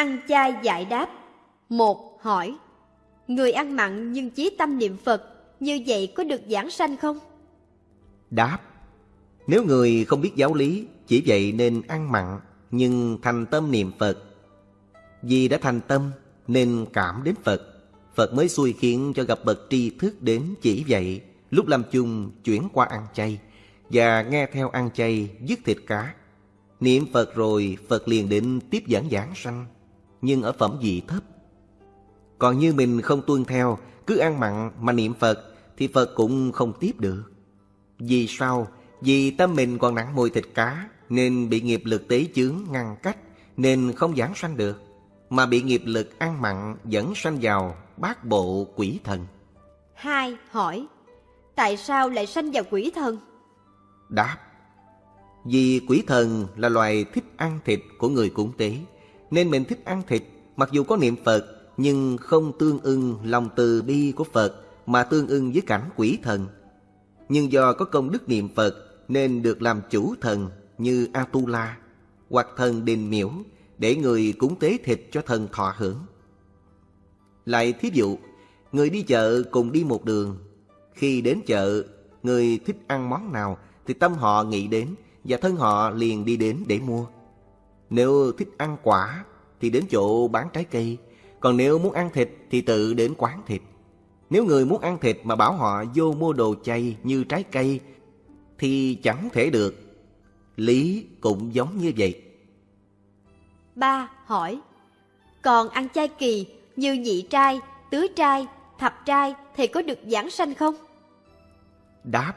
Ăn chay giải đáp. Một, Hỏi, Người ăn mặn nhưng chí tâm niệm Phật, Như vậy có được giảng sanh không? Đáp, Nếu người không biết giáo lý, Chỉ vậy nên ăn mặn Nhưng thành tâm niệm Phật. Vì đã thành tâm, Nên cảm đến Phật. Phật mới xui khiến cho gặp bậc tri thức đến chỉ vậy, Lúc làm chung chuyển qua ăn chay Và nghe theo ăn chay dứt thịt cá. Niệm Phật rồi, Phật liền định tiếp dẫn giảng sanh. Nhưng ở phẩm vị thấp. Còn như mình không tuân theo Cứ ăn mặn mà niệm Phật Thì Phật cũng không tiếp được. Vì sao? Vì tâm mình còn nặng mùi thịt cá Nên bị nghiệp lực tế chướng ngăn cách Nên không giảng sanh được. Mà bị nghiệp lực ăn mặn dẫn sanh vào bát bộ quỷ thần. Hai Hỏi Tại sao lại sanh vào quỷ thần? Đáp Vì quỷ thần là loài thích ăn thịt của người cúng tế nên mình thích ăn thịt, Mặc dù có niệm Phật, Nhưng không tương ưng lòng từ bi của Phật Mà tương ưng với cảnh quỷ thần. Nhưng do có công đức niệm Phật Nên được làm chủ thần như Atula, Hoặc thần đình miễu Để người cúng tế thịt cho thần thọ hưởng. Lại thí dụ, Người đi chợ cùng đi một đường. Khi đến chợ, Người thích ăn món nào Thì tâm họ nghĩ đến Và thân họ liền đi đến để mua. Nếu thích ăn quả Thì đến chỗ bán trái cây Còn nếu muốn ăn thịt Thì tự đến quán thịt. Nếu người muốn ăn thịt mà bảo họ vô mua đồ chay như trái cây Thì chẳng thể được. Lý cũng giống như vậy. Ba Hỏi Còn ăn chay kỳ như nhị trai, tứ trai, thập trai thì có được giảng sanh không? Đáp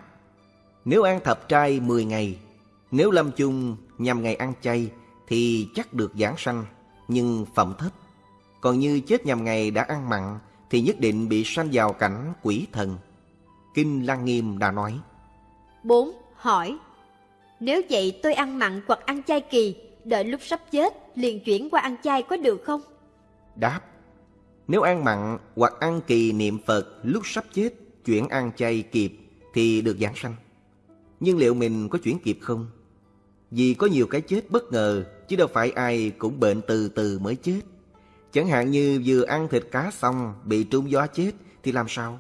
Nếu ăn thập trai 10 ngày Nếu lâm chung nhằm ngày ăn chay Thì chắc được giảng sanh Nhưng phẩm thấp Còn như chết nhằm ngày đã ăn mặn Thì nhất định bị sanh vào cảnh quỷ thần Kinh Lăng Nghiêm đã nói 4. Hỏi Nếu vậy tôi ăn mặn hoặc ăn chay kỳ Đợi lúc sắp chết liền chuyển qua ăn chay có được không? Đáp Nếu ăn mặn hoặc ăn kỳ niệm Phật lúc sắp chết Chuyển ăn chay kịp thì được giảng sanh Nhưng liệu mình có chuyển kịp không? Vì có nhiều cái chết bất ngờ Chứ đâu phải ai cũng bệnh từ từ mới chết Chẳng hạn như vừa ăn thịt cá xong Bị trúng gió chết thì làm sao?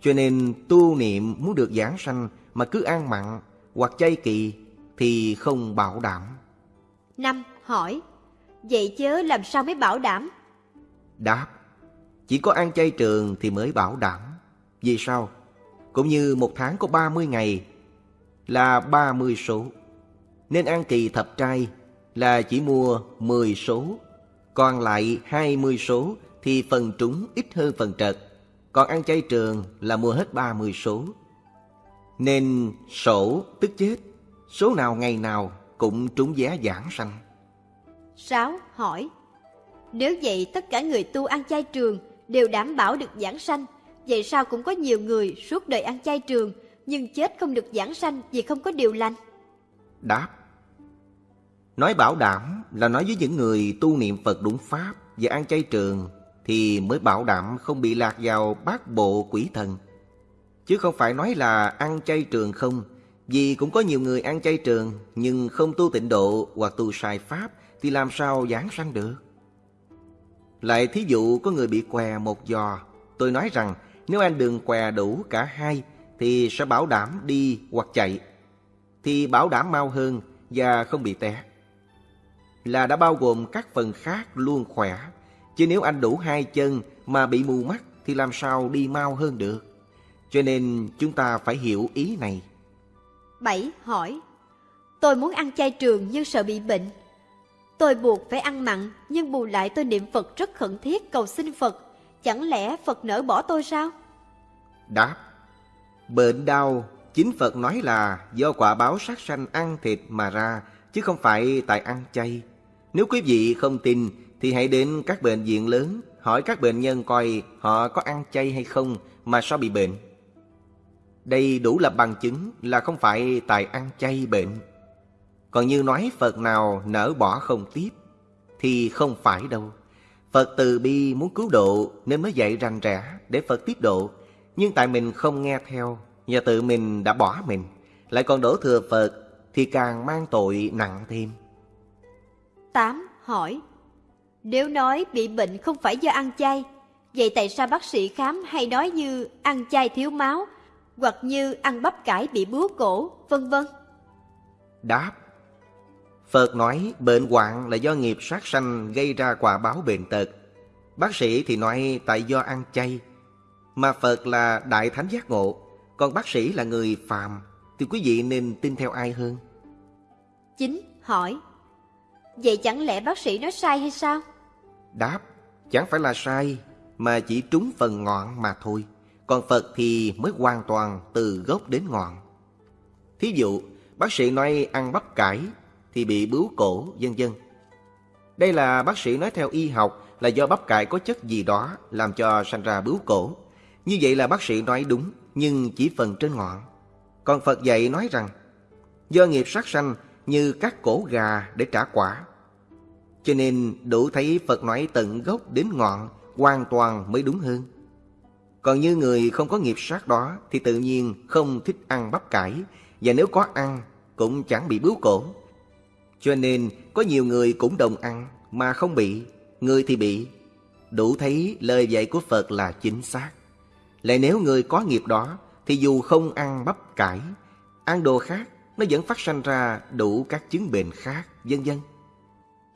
Cho nên tu niệm muốn được giảng sanh Mà cứ ăn mặn hoặc chay kỳ Thì không bảo đảm năm Hỏi Vậy chớ làm sao mới bảo đảm? Đáp Chỉ có ăn chay trường thì mới bảo đảm Vì sao? Cũng như một tháng có 30 ngày Là 30 số Nên ăn kỳ thập trai Là chỉ mua 10 số Còn lại 20 số Thì phần trúng ít hơn phần trật Còn ăn chay trường là mua hết 30 số Nên sổ tức chết Số nào ngày nào cũng trúng vé giảng sanh 6. Hỏi Nếu vậy tất cả người tu ăn chay trường đều đảm bảo được giảng sanh Vậy sao cũng có nhiều người suốt đời ăn chay trường Nhưng chết không được giảng sanh vì không có điều lành Đáp Nói bảo đảm là nói với những người tu niệm Phật đúng Pháp Và ăn chay trường Thì mới bảo đảm không bị lạc vào bát bộ quỷ thần. Chứ không phải nói là ăn chay trường không, Vì cũng có nhiều người ăn chay trường Nhưng không tu tịnh độ hoặc tu sai Pháp Thì làm sao giảng sanh được? Lại thí dụ có người bị què một giò, Tôi nói rằng nếu anh đường què đủ cả hai Thì sẽ bảo đảm đi hoặc chạy, Thì bảo đảm mau hơn và không bị té. Là đã bao gồm các phần khác luôn khỏe. Chứ nếu anh đủ hai chân mà bị mù mắt Thì làm sao đi mau hơn được? Cho nên chúng ta phải hiểu ý này. 7. Hỏi. Tôi muốn ăn chay trường nhưng sợ bị bệnh. Tôi buộc phải ăn mặn Nhưng bù lại tôi niệm Phật rất khẩn thiết cầu xin Phật. Chẳng lẽ Phật nỡ bỏ tôi sao? Đáp. Bệnh đau Chính Phật nói là do quả báo sát sanh ăn thịt mà ra Chứ không phải tại ăn chay. Nếu quý vị không tin, Thì hãy đến các bệnh viện lớn, Hỏi các bệnh nhân coi họ có ăn chay hay không Mà sao bị bệnh. Đây đủ là bằng chứng là không phải tại ăn chay bệnh. Còn như nói Phật nào nỡ bỏ không tiếp, Thì không phải đâu. Phật từ bi muốn cứu độ Nên mới dạy rành rẽ để Phật tiếp độ. Nhưng tại mình không nghe theo Và tự mình đã bỏ mình, Lại còn đổ thừa Phật thì càng mang tội nặng thêm 8. Hỏi Nếu nói bị bệnh không phải do ăn chay, vậy tại sao bác sĩ khám hay nói như ăn chay thiếu máu, hoặc như ăn bắp cải bị bướu cổ, vân vân? Đáp Phật nói bệnh hoạn là do nghiệp sát sanh gây ra quả báo bệnh tật. Bác sĩ thì nói tại do ăn chay. Mà Phật là đại thánh giác ngộ, còn bác sĩ là người phàm, thì quý vị nên tin theo ai hơn? Chính hỏi. Vậy chẳng lẽ bác sĩ nói sai hay sao? Đáp Chẳng phải là sai Mà chỉ trúng phần ngọn mà thôi. Còn Phật thì mới hoàn toàn từ gốc đến ngọn. Thí dụ Bác sĩ nói ăn bắp cải Thì bị bướu cổ vân vân. Đây là bác sĩ nói theo y học Là do bắp cải có chất gì đó Làm cho sanh ra bướu cổ. Như vậy là bác sĩ nói đúng Nhưng chỉ phần trên ngọn còn Phật dạy nói rằng Do nghiệp sát sanh như các cổ gà để trả quả. Cho nên đủ thấy Phật nói tận gốc đến ngọn hoàn toàn mới đúng hơn. Còn như người không có nghiệp sát đó thì tự nhiên không thích ăn bắp cải và nếu có ăn cũng chẳng bị bướu cổ. Cho nên có nhiều người cũng đồng ăn mà không bị, người thì bị. Đủ thấy lời dạy của Phật là chính xác. Lại nếu người có nghiệp đó thì dù không ăn bắp cải, ăn đồ khác nó vẫn phát sanh ra đủ các chứng bệnh khác, vân vân.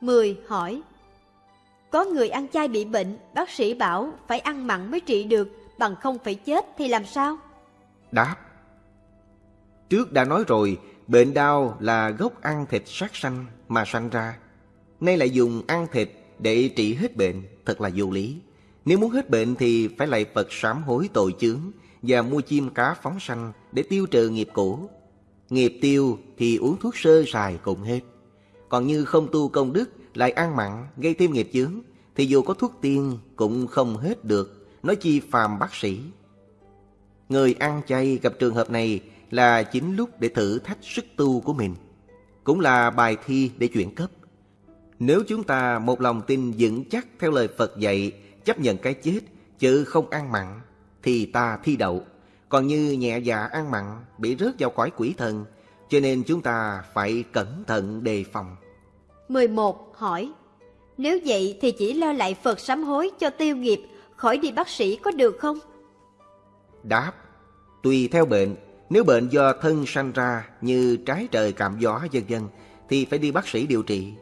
10. Hỏi Có người ăn chay bị bệnh, bác sĩ bảo phải ăn mặn mới trị được, bằng không phải chết thì làm sao? Đáp Trước đã nói rồi, bệnh đau là gốc ăn thịt sát sanh mà sanh ra. Nay lại dùng ăn thịt để trị hết bệnh, thật là vô lý. Nếu muốn hết bệnh thì phải lại Phật sám hối tội chướng và mua chim cá phóng sanh để tiêu trừ nghiệp cũ Nghiệp tiêu thì uống thuốc sơ sài cũng hết. Còn như không tu công đức lại ăn mặn gây thêm nghiệp chướng thì dù có thuốc tiên cũng không hết được, nói chi phàm bác sĩ. Người ăn chay gặp trường hợp này là chính lúc để thử thách sức tu của mình, cũng là bài thi để chuyển cấp. Nếu chúng ta một lòng tin vững chắc theo lời Phật dạy, chấp nhận cái chết, chứ không ăn mặn, thì ta thi đậu. Còn như nhẹ dạ ăn mặn bị rớt vào cõi quỷ thần, cho nên chúng ta phải cẩn thận đề phòng. 11. Hỏi Nếu vậy thì chỉ lo lại Phật sám hối cho tiêu nghiệp, khỏi đi bác sĩ có được không? Đáp Tùy theo bệnh, nếu bệnh do thân sanh ra như trái trời cảm gió vân vân thì phải đi bác sĩ điều trị.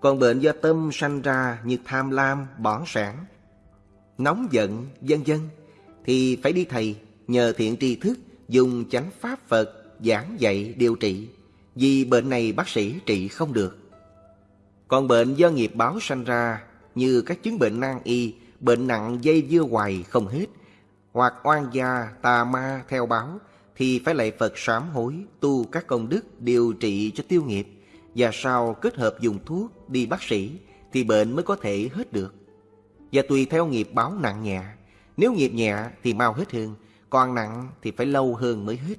Còn bệnh do tâm sanh ra như tham lam, bỏng sản, nóng giận, vân vân thì phải đi thầy nhờ thiện tri thức dùng chánh pháp Phật giảng dạy điều trị, vì bệnh này bác sĩ trị không được. Còn bệnh do nghiệp báo sanh ra như các chứng bệnh nan y, bệnh nặng dây dưa hoài không hết, hoặc oan gia, tà ma theo báo, thì phải lạy Phật sám hối, tu các công đức điều trị cho tiêu nghiệp, và sau kết hợp dùng thuốc đi bác sĩ thì bệnh mới có thể hết được. Và tùy theo nghiệp báo nặng nhẹ, nếu nghiệp nhẹ thì mau hết hơn, còn nặng thì phải lâu hơn mới hết.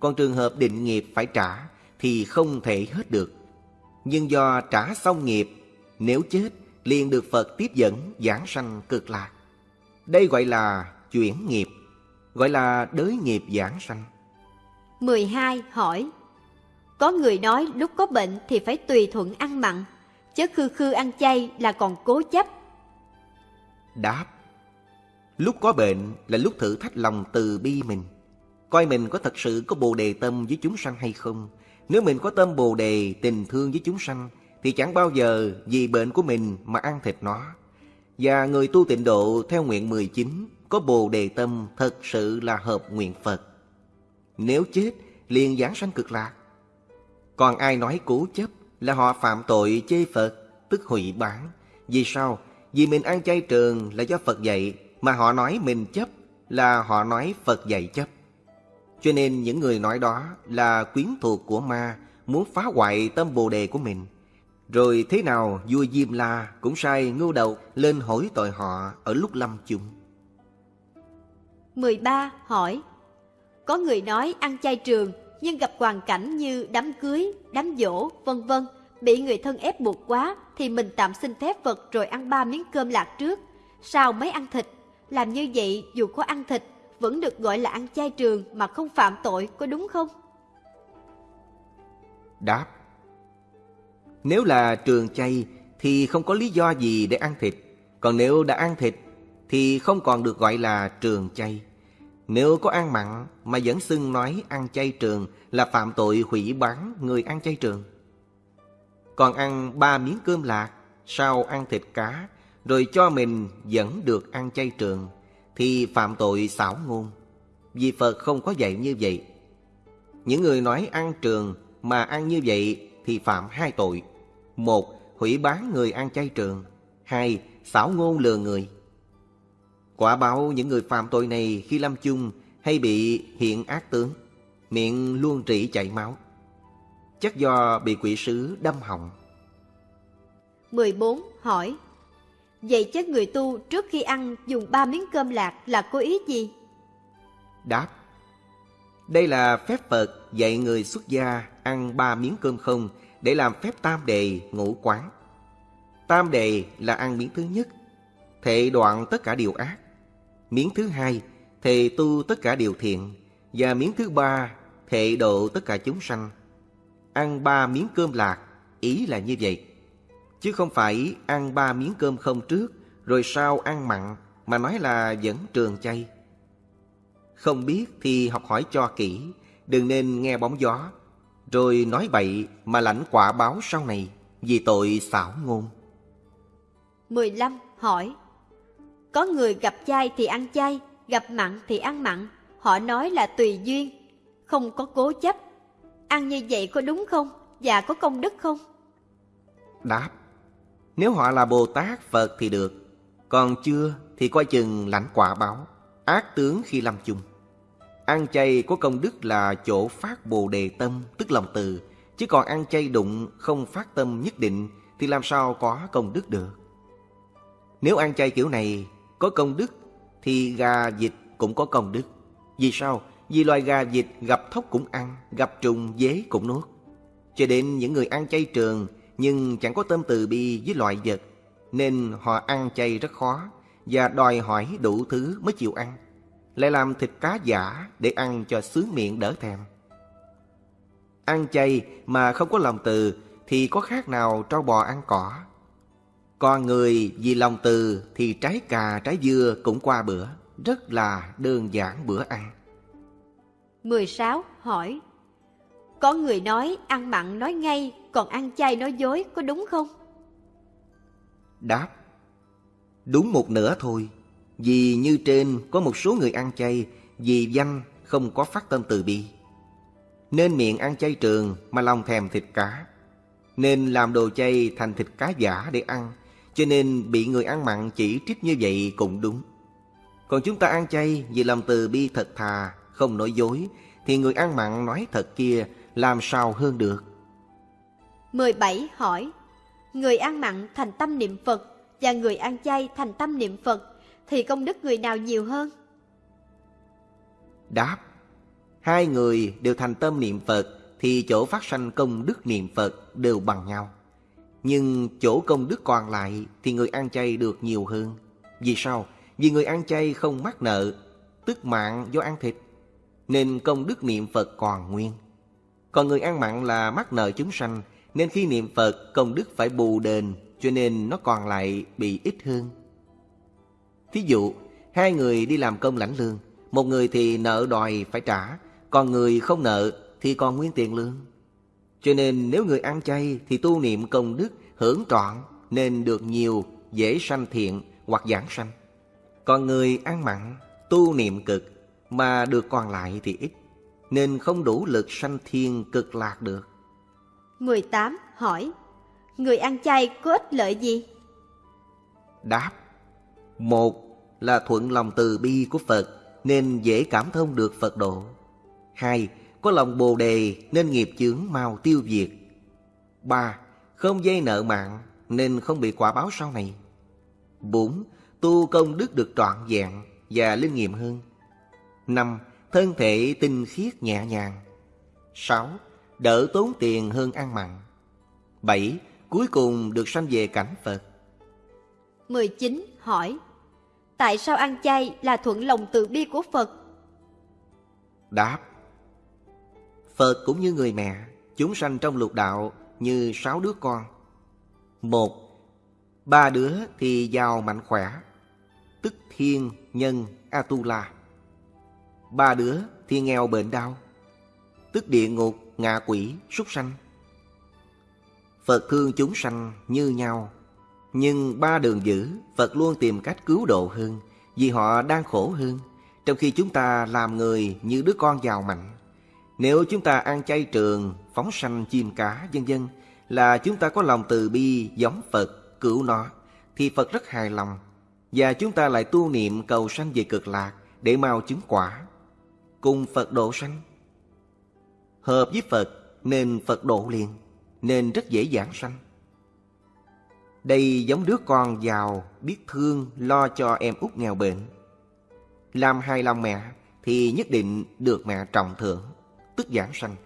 Còn trường hợp định nghiệp phải trả thì không thể hết được. Nhưng do trả xong nghiệp, nếu chết liền được Phật tiếp dẫn giảng sanh cực lạc. Đây gọi là chuyển nghiệp, gọi là đới nghiệp giảng sanh. 12. Hỏi Có người nói lúc có bệnh thì phải tùy thuận ăn mặn, chứ khư khư ăn chay là còn cố chấp. Đáp Lúc có bệnh là lúc thử thách lòng từ bi mình. Coi mình có thật sự có bồ đề tâm với chúng sanh hay không. Nếu mình có tâm bồ đề, tình thương với chúng sanh, thì chẳng bao giờ vì bệnh của mình mà ăn thịt nó. Và người tu tịnh độ theo nguyện 19 có bồ đề tâm thật sự là hợp nguyện Phật. Nếu chết, liền giảng sanh cực lạc. Còn ai nói cố chấp là họ phạm tội chê Phật, tức hủy bán. Vì sao? Vì mình ăn chay trường là do Phật dạy mà họ nói mình chấp là họ nói Phật dạy chấp. Cho nên những người nói đó là quyến thuộc của ma muốn phá hoại tâm bồ đề của mình. Rồi thế nào vua Diêm La cũng sai ngưu đầu lên hỏi tội họ ở lúc lâm chung. 13. Hỏi Có người nói ăn chay trường nhưng gặp hoàn cảnh như đám cưới, đám dỗ, vân vân bị người thân ép buộc quá thì mình tạm xin phép Phật rồi ăn ba miếng cơm lạc trước, sao mới ăn thịt làm như vậy dù có ăn thịt vẫn được gọi là ăn chay trường mà không phạm tội có đúng không? Đáp Nếu là trường chay thì không có lý do gì để ăn thịt. Còn nếu đã ăn thịt thì không còn được gọi là trường chay. Nếu có ăn mặn mà vẫn xưng nói ăn chay trường là phạm tội hủy bán người ăn chay trường. Còn ăn ba miếng cơm lạc, sau ăn thịt cá, rồi cho mình vẫn được ăn chay trường, thì phạm tội xảo ngôn. Vì Phật không có dạy như vậy. Những người nói ăn trường mà ăn như vậy thì phạm hai tội. Một, hủy bán người ăn chay trường. Hai, xảo ngôn lừa người. Quả báo những người phạm tội này khi lâm chung hay bị hiện ác tướng, miệng luôn rỉ chảy máu. Chắc do bị quỷ sứ đâm họng. 14. Hỏi Vậy chứ người tu trước khi ăn dùng ba miếng cơm lạc là có ý gì? Đáp Đây là phép Phật dạy người xuất gia ăn ba miếng cơm không để làm phép tam đề ngũ quán. Tam đề là ăn miếng thứ nhất, thệ đoạn tất cả điều ác. Miếng thứ hai, thệ tu tất cả điều thiện. Và miếng thứ ba, thệ độ tất cả chúng sanh. Ăn ba miếng cơm lạc, ý là như vậy. Chứ không phải ăn ba miếng cơm không trước, rồi sau ăn mặn, mà nói là vẫn trường chay. Không biết thì học hỏi cho kỹ, đừng nên nghe bóng gió, rồi nói bậy mà lãnh quả báo sau này vì tội xảo ngôn. 15. Hỏi Có người gặp chay thì ăn chay, gặp mặn thì ăn mặn. Họ nói là tùy duyên, không có cố chấp. Ăn như vậy có đúng không? Và có công đức không? Đáp nếu họ là Bồ Tát, Phật thì được. Còn chưa thì coi chừng lãnh quả báo, Ác tướng khi lâm chung. Ăn chay có công đức là chỗ phát bồ đề tâm, Tức lòng từ. Chứ còn ăn chay đụng, không phát tâm nhất định, Thì làm sao có công đức được? Nếu ăn chay kiểu này, có công đức, Thì gà vịt cũng có công đức. Vì sao? Vì loài gà vịt gặp thóc cũng ăn, Gặp trùng dế cũng nuốt. Cho đến những người ăn chay trường nhưng chẳng có tâm từ bi với loại vật Nên họ ăn chay rất khó Và đòi hỏi đủ thứ mới chịu ăn lại làm thịt cá giả để ăn cho sướng miệng đỡ thèm. Ăn chay mà không có lòng từ thì có khác nào trâu bò ăn cỏ. Con người vì lòng từ thì trái cà trái dưa cũng qua bữa, rất là đơn giản bữa ăn. 16. Hỏi Có người nói ăn mặn nói ngay, còn ăn chay nói dối, có đúng không? Đáp Đúng một nửa thôi vì như trên có một số người ăn chay vì danh không có phát tâm từ bi. Nên miệng ăn chay trường mà lòng thèm thịt cá. Nên làm đồ chay thành thịt cá giả để ăn. Cho nên bị người ăn mặn chỉ trích như vậy cũng đúng. Còn chúng ta ăn chay vì lòng từ bi thật thà, không nói dối, thì người ăn mặn nói thật kia làm sao hơn được. 17. Hỏi Người ăn mặn thành tâm niệm Phật và người ăn chay thành tâm niệm Phật thì công đức người nào nhiều hơn? Đáp Hai người đều thành tâm niệm Phật thì chỗ phát sanh công đức niệm Phật đều bằng nhau. Nhưng chỗ công đức còn lại thì người ăn chay được nhiều hơn. Vì sao? Vì người ăn chay không mắc nợ, tức mạng do ăn thịt, nên công đức niệm Phật còn nguyên. Còn người ăn mặn là mắc nợ chúng sanh, nên khi niệm Phật công đức phải bù đền, cho nên nó còn lại bị ít hơn. Thí dụ, hai người đi làm công lãnh lương, một người thì nợ đòi phải trả, còn người không nợ thì còn nguyên tiền lương. Cho nên nếu người ăn chay thì tu niệm công đức hưởng trọn nên được nhiều, dễ sanh thiện hoặc giảng sanh. Còn người ăn mặn, tu niệm cực mà được còn lại thì ít, nên không đủ lực sanh thiên cực lạc được. 18. Hỏi Người ăn chay có ích lợi gì? Đáp một là thuận lòng từ bi của Phật nên dễ cảm thông được Phật độ. Hai, có lòng bồ đề nên nghiệp chướng mau tiêu diệt. Ba, không dây nợ mạng nên không bị quả báo sau này. Bốn, tu công đức được trọn vẹn và linh nghiệm hơn. Năm, thân thể tinh khiết nhẹ nhàng. Sáu, đỡ tốn tiền hơn ăn mặn. Bảy, cuối cùng được sanh về cảnh Phật. 19. Hỏi Tại sao ăn chay là thuận lòng từ bi của Phật? Đáp Phật cũng như người mẹ Chúng sanh trong lục đạo như sáu đứa con Một Ba đứa thì giàu mạnh khỏe, tức thiên, nhân, Atula. Ba đứa thì nghèo bệnh đau, tức địa ngục, ngạ quỷ, súc sanh. Phật thương chúng sanh như nhau, nhưng ba đường dữ Phật luôn tìm cách cứu độ hơn vì họ đang khổ hơn. Trong khi chúng ta làm người như đứa con giàu mạnh. Nếu chúng ta ăn chay trường, phóng sanh chim cá, vân vân là chúng ta có lòng từ bi giống Phật cứu nó thì Phật rất hài lòng và chúng ta lại tu niệm cầu sanh về cực lạc để mau chứng quả cùng Phật độ sanh. Hợp với Phật nên Phật độ liền nên rất dễ dàng sanh. Đây giống đứa con giàu biết thương lo cho em út nghèo bệnh. Làm hài lòng mẹ thì nhất định được mẹ trọng thưởng, tức giảng sanh.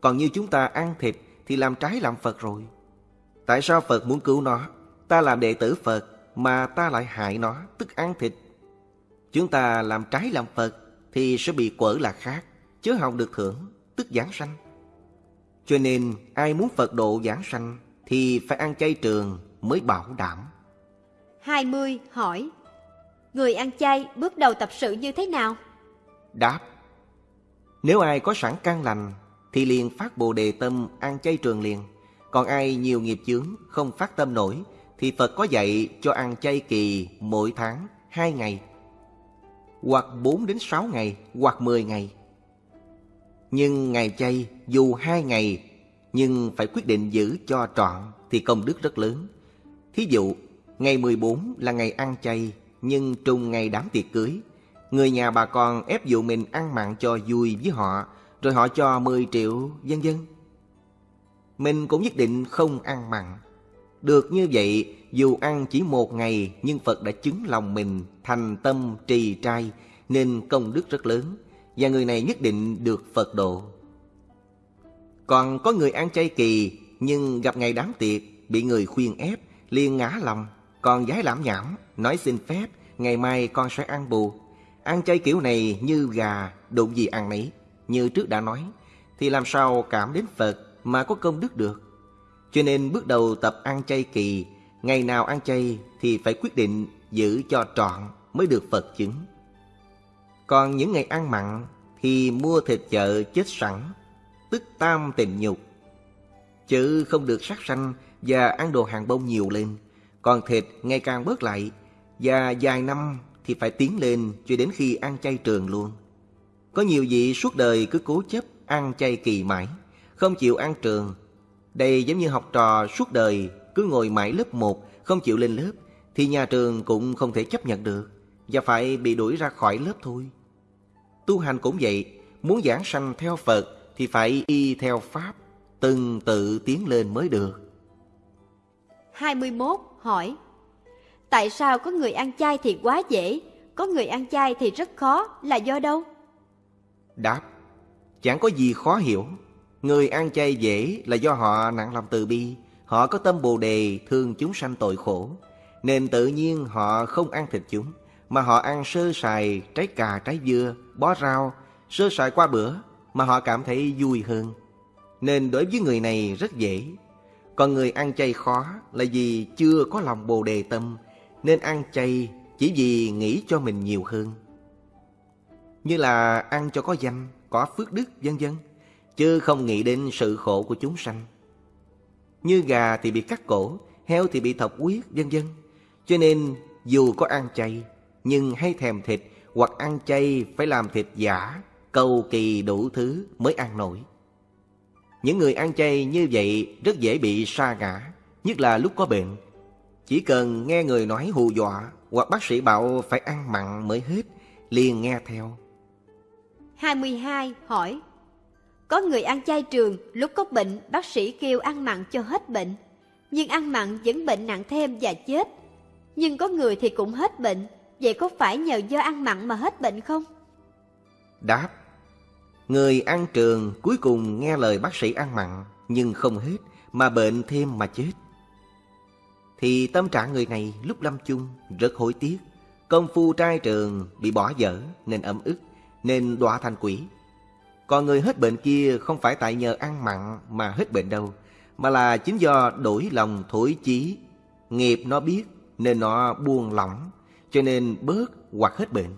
Còn như chúng ta ăn thịt thì làm trái làm Phật rồi. Tại sao Phật muốn cứu nó? Ta làm đệ tử Phật mà ta lại hại nó, tức ăn thịt. Chúng ta làm trái làm Phật thì sẽ bị quở là khác, chứ không được thưởng, tức giảng sanh. Cho nên ai muốn Phật độ giảng sanh thì phải ăn chay trường mới bảo đảm. 20 hỏi Người ăn chay bước đầu tập sự như thế nào? Đáp Nếu ai có sẵn căn lành thì liền phát bồ đề tâm ăn chay trường liền. Còn ai nhiều nghiệp chướng không phát tâm nổi thì Phật có dạy cho ăn chay kỳ mỗi tháng 2 ngày hoặc 4 đến 6 ngày hoặc 10 ngày. Nhưng ngày chay dù hai ngày nhưng phải quyết định giữ cho trọn thì công đức rất lớn. Thí dụ, ngày 14 là ngày ăn chay nhưng trùng ngày đám tiệc cưới. Người nhà bà con ép dụ mình ăn mặn cho vui với họ rồi họ cho 10 triệu, vân dân, Mình cũng nhất định không ăn mặn. Được như vậy, dù ăn chỉ một ngày nhưng Phật đã chứng lòng mình thành tâm trì trai nên công đức rất lớn và người này nhất định được Phật độ. Còn có người ăn chay kỳ nhưng gặp ngày đám tiệc bị người khuyên ép liền ngã lòng còn giái lãm nhảm nói xin phép ngày mai con sẽ ăn bù. Ăn chay kiểu này như gà đụng gì ăn nấy như trước đã nói, thì làm sao cảm đến Phật mà có công đức được. Cho nên bước đầu tập ăn chay kỳ, ngày nào ăn chay thì phải quyết định giữ cho trọn mới được Phật chứng. Còn những ngày ăn mặn thì mua thịt chợ chết sẵn, tức tam tình nhục. Chứ không được sát sanh và ăn đồ hàng bông nhiều lên, còn thịt ngày càng bớt lại và vài năm thì phải tiến lên cho đến khi ăn chay trường luôn. Có nhiều vị suốt đời cứ cố chấp ăn chay kỳ mãi, không chịu ăn trường. Đây giống như học trò suốt đời cứ ngồi mãi lớp 1, không chịu lên lớp, thì nhà trường cũng không thể chấp nhận được, và phải bị đuổi ra khỏi lớp thôi. Tu hành cũng vậy, muốn giảng sanh theo Phật thì phải y theo Pháp, từng tự tiến lên mới được. 21 hỏi Tại sao có người ăn chay thì quá dễ, có người ăn chay thì rất khó, là do đâu? Đáp Chẳng có gì khó hiểu Người ăn chay dễ là do họ nặng lòng từ bi Họ có tâm bồ đề thương chúng sanh tội khổ Nên tự nhiên họ không ăn thịt chúng mà họ ăn sơ sài trái cà trái dưa Bó rau Sơ sài qua bữa Mà họ cảm thấy vui hơn Nên đối với người này rất dễ Còn người ăn chay khó là vì chưa có lòng bồ đề tâm Nên ăn chay chỉ vì nghĩ cho mình nhiều hơn như là ăn cho có danh, có phước đức vân vân, chứ không nghĩ đến sự khổ của chúng sanh. Như gà thì bị cắt cổ, heo thì bị thọc huyết vân vân. Cho nên dù có ăn chay, nhưng hay thèm thịt hoặc ăn chay phải làm thịt giả, cầu kỳ đủ thứ mới ăn nổi. Những người ăn chay như vậy rất dễ bị sa ngã, nhất là lúc có bệnh. Chỉ cần nghe người nói hù dọa hoặc bác sĩ bảo phải ăn mặn mới hết, liền nghe theo. 22 hỏi Có người ăn chay trường, lúc có bệnh, bác sĩ kêu ăn mặn cho hết bệnh. Nhưng ăn mặn vẫn bệnh nặng thêm và chết. Nhưng có người thì cũng hết bệnh, vậy có phải nhờ do ăn mặn mà hết bệnh không? Đáp Người ăn trường cuối cùng nghe lời bác sĩ ăn mặn nhưng không hết mà bệnh thêm mà chết. Thì tâm trạng người này lúc lâm chung rất hối tiếc. Công phu trai trường bị bỏ dở nên ấm ức nên đọa thành quỷ. Còn người hết bệnh kia không phải tại nhờ ăn mặn mà hết bệnh đâu, mà là chính do đổi lòng thổi chí, Nghiệp nó biết nên nó buông lỏng, cho nên bớt hoặc hết bệnh.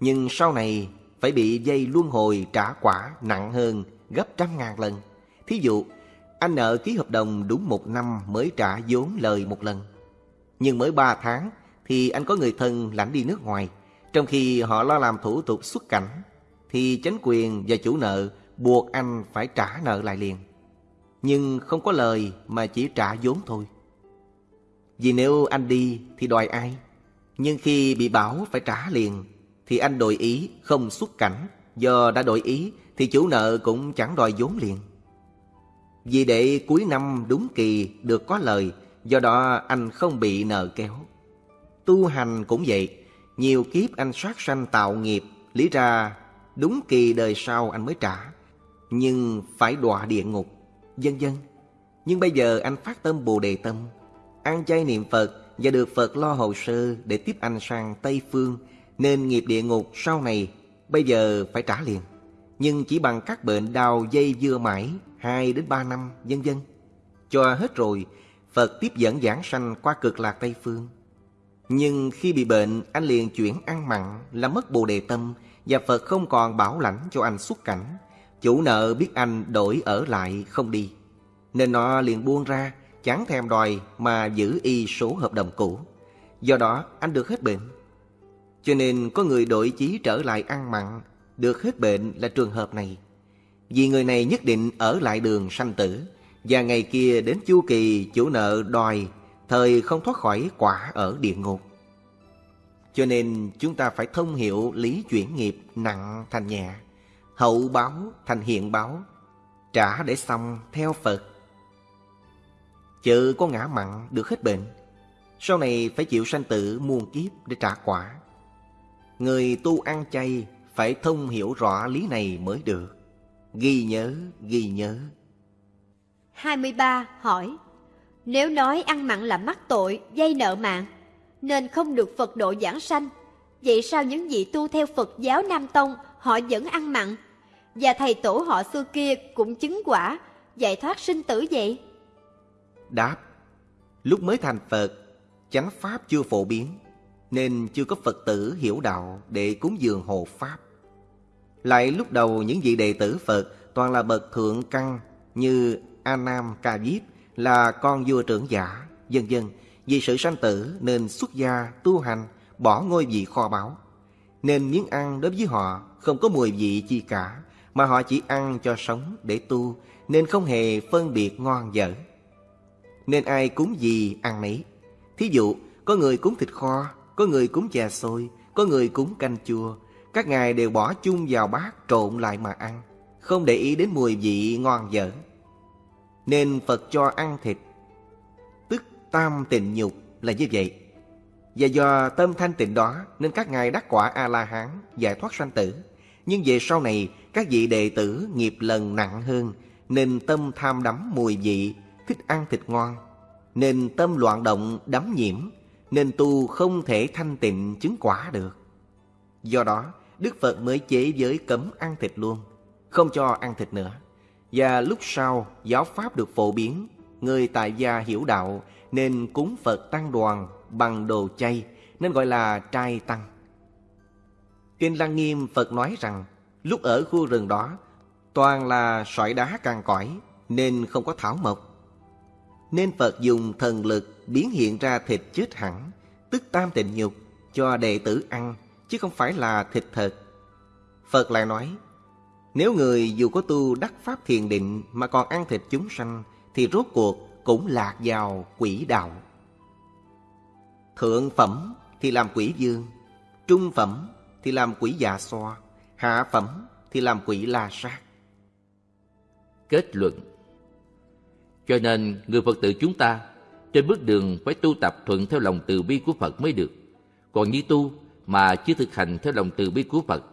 Nhưng sau này phải bị dây luân hồi trả quả nặng hơn gấp trăm ngàn lần. Thí dụ, anh nợ ký hợp đồng đúng một năm mới trả vốn lời một lần. Nhưng mới ba tháng thì anh có người thân lãnh đi nước ngoài. Trong khi họ lo làm thủ tục xuất cảnh, thì chính quyền và chủ nợ buộc anh phải trả nợ lại liền. Nhưng không có lời mà chỉ trả vốn thôi. Vì nếu anh đi thì đòi ai? Nhưng khi bị bảo phải trả liền thì anh đổi ý không xuất cảnh. Do đã đổi ý thì chủ nợ cũng chẳng đòi vốn liền. Vì để cuối năm đúng kỳ được có lời, do đó anh không bị nợ kéo. Tu hành cũng vậy, nhiều kiếp anh sát sanh tạo nghiệp, lý ra đúng kỳ đời sau anh mới trả, nhưng phải đọa địa ngục, dân dân Nhưng bây giờ anh phát tâm Bồ Đề Tâm, ăn chay niệm Phật và được Phật lo hồ sơ để tiếp anh sang Tây Phương, nên nghiệp địa ngục sau này bây giờ phải trả liền. Nhưng chỉ bằng các bệnh đau dây dưa mãi 2 đến 3 năm, vân vân. Cho hết rồi, Phật tiếp dẫn giảng sanh qua cực lạc Tây Phương. Nhưng khi bị bệnh, anh liền chuyển ăn mặn, làm mất bồ đề tâm, và Phật không còn bảo lãnh cho anh xuất cảnh. Chủ nợ biết anh đổi ở lại không đi, nên nó liền buông ra, chẳng thèm đòi mà giữ y số hợp đồng cũ. Do đó, anh được hết bệnh. Cho nên có người đổi chí trở lại ăn mặn, được hết bệnh là trường hợp này. Vì người này nhất định ở lại đường sanh tử, và ngày kia đến chu kỳ chủ nợ đòi, thời không thoát khỏi quả ở địa ngục. Cho nên chúng ta phải thông hiểu lý chuyển nghiệp nặng thành nhẹ, hậu báo thành hiện báo, trả để xong theo Phật. Chợ có ngã mặn được hết bệnh, sau này phải chịu sanh tử muôn kiếp để trả quả. Người tu ăn chay phải thông hiểu rõ lý này mới được. Ghi nhớ, ghi nhớ. 23. Hỏi Nếu nói ăn mặn là mắc tội, dây nợ mạng, nên không được Phật độ giảng sanh, vậy sao những vị tu theo Phật giáo Nam Tông họ vẫn ăn mặn? Và thầy tổ họ xưa kia cũng chứng quả, giải thoát sinh tử vậy? Đáp Lúc mới thành Phật, chánh Pháp chưa phổ biến, nên chưa có Phật tử hiểu đạo để cúng dường hộ Pháp. Lại lúc đầu những vị đệ tử Phật toàn là bậc thượng căn như A Nam Ca Diếp là con vua trưởng giả, Dân dân Vì sự sanh tử nên xuất gia tu hành, bỏ ngôi vị kho báu. Nên miếng ăn đối với họ không có mùi vị chi cả, mà họ chỉ ăn cho sống để tu, nên không hề phân biệt ngon dở. Nên ai cúng gì ăn nấy. Thí dụ, có người cúng thịt kho, có người cúng chè xôi, có người cúng canh chua, các ngài đều bỏ chung vào bát trộn lại mà ăn Không để ý đến mùi vị ngon dở. Nên Phật cho ăn thịt Tức tam tịnh nhục là như vậy. Và do tâm thanh tịnh đó Nên các ngài đắc quả A-la-hán Giải thoát sanh tử. Nhưng về sau này Các vị đệ tử nghiệp lần nặng hơn Nên tâm tham đắm mùi vị Thích ăn thịt ngon Nên tâm loạn động đắm nhiễm Nên tu không thể thanh tịnh chứng quả được Do đó Đức Phật mới chế giới cấm ăn thịt luôn, không cho ăn thịt nữa. Và lúc sau giáo pháp được phổ biến, người tại gia hiểu đạo nên cúng Phật tăng đoàn bằng đồ chay nên gọi là trai tăng. Kinh Lăng Nghiêm Phật nói rằng lúc ở khu rừng đó toàn là sỏi đá càng cõi nên không có thảo mộc. Nên Phật dùng thần lực biến hiện ra thịt chết hẳn, tức tam tịnh nhục cho đệ tử ăn chứ không phải là thịt thật. Phật lại nói, nếu người dù có tu đắc pháp thiền định mà còn ăn thịt chúng sanh, thì rốt cuộc cũng lạc vào quỷ đạo. Thượng phẩm thì làm quỷ dương, trung phẩm thì làm quỷ dạ xoa, hạ phẩm thì làm quỷ la sát. Kết luận cho nên người Phật tử chúng ta trên bước đường phải tu tập thuận theo lòng từ bi của Phật mới được. Còn như tu mà chưa thực hành theo lòng từ bi của Phật,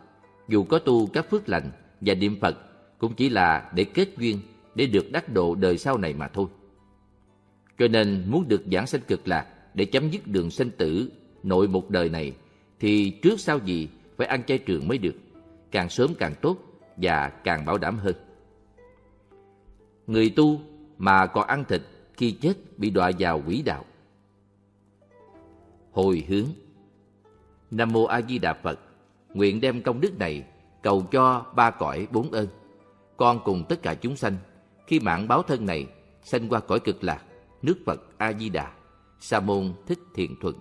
dù có tu các phước lành và niệm Phật cũng chỉ là để kết duyên, để được đắc độ đời sau này mà thôi. Cho nên muốn được giảng sanh cực lạc để chấm dứt đường sanh tử nội một đời này thì trước sau gì phải ăn chay trường mới được, càng sớm càng tốt và càng bảo đảm hơn. Người tu mà còn ăn thịt khi chết bị đọa vào quỷ đạo hồi hướng. Nam Mô A Di Đà Phật, nguyện đem công đức này cầu cho ba cõi bốn ơn. Con cùng tất cả chúng sanh, khi mạng báo thân này sanh qua cõi cực lạc, nước Phật A Di Đà, Sa môn Thích Thiện Thuận.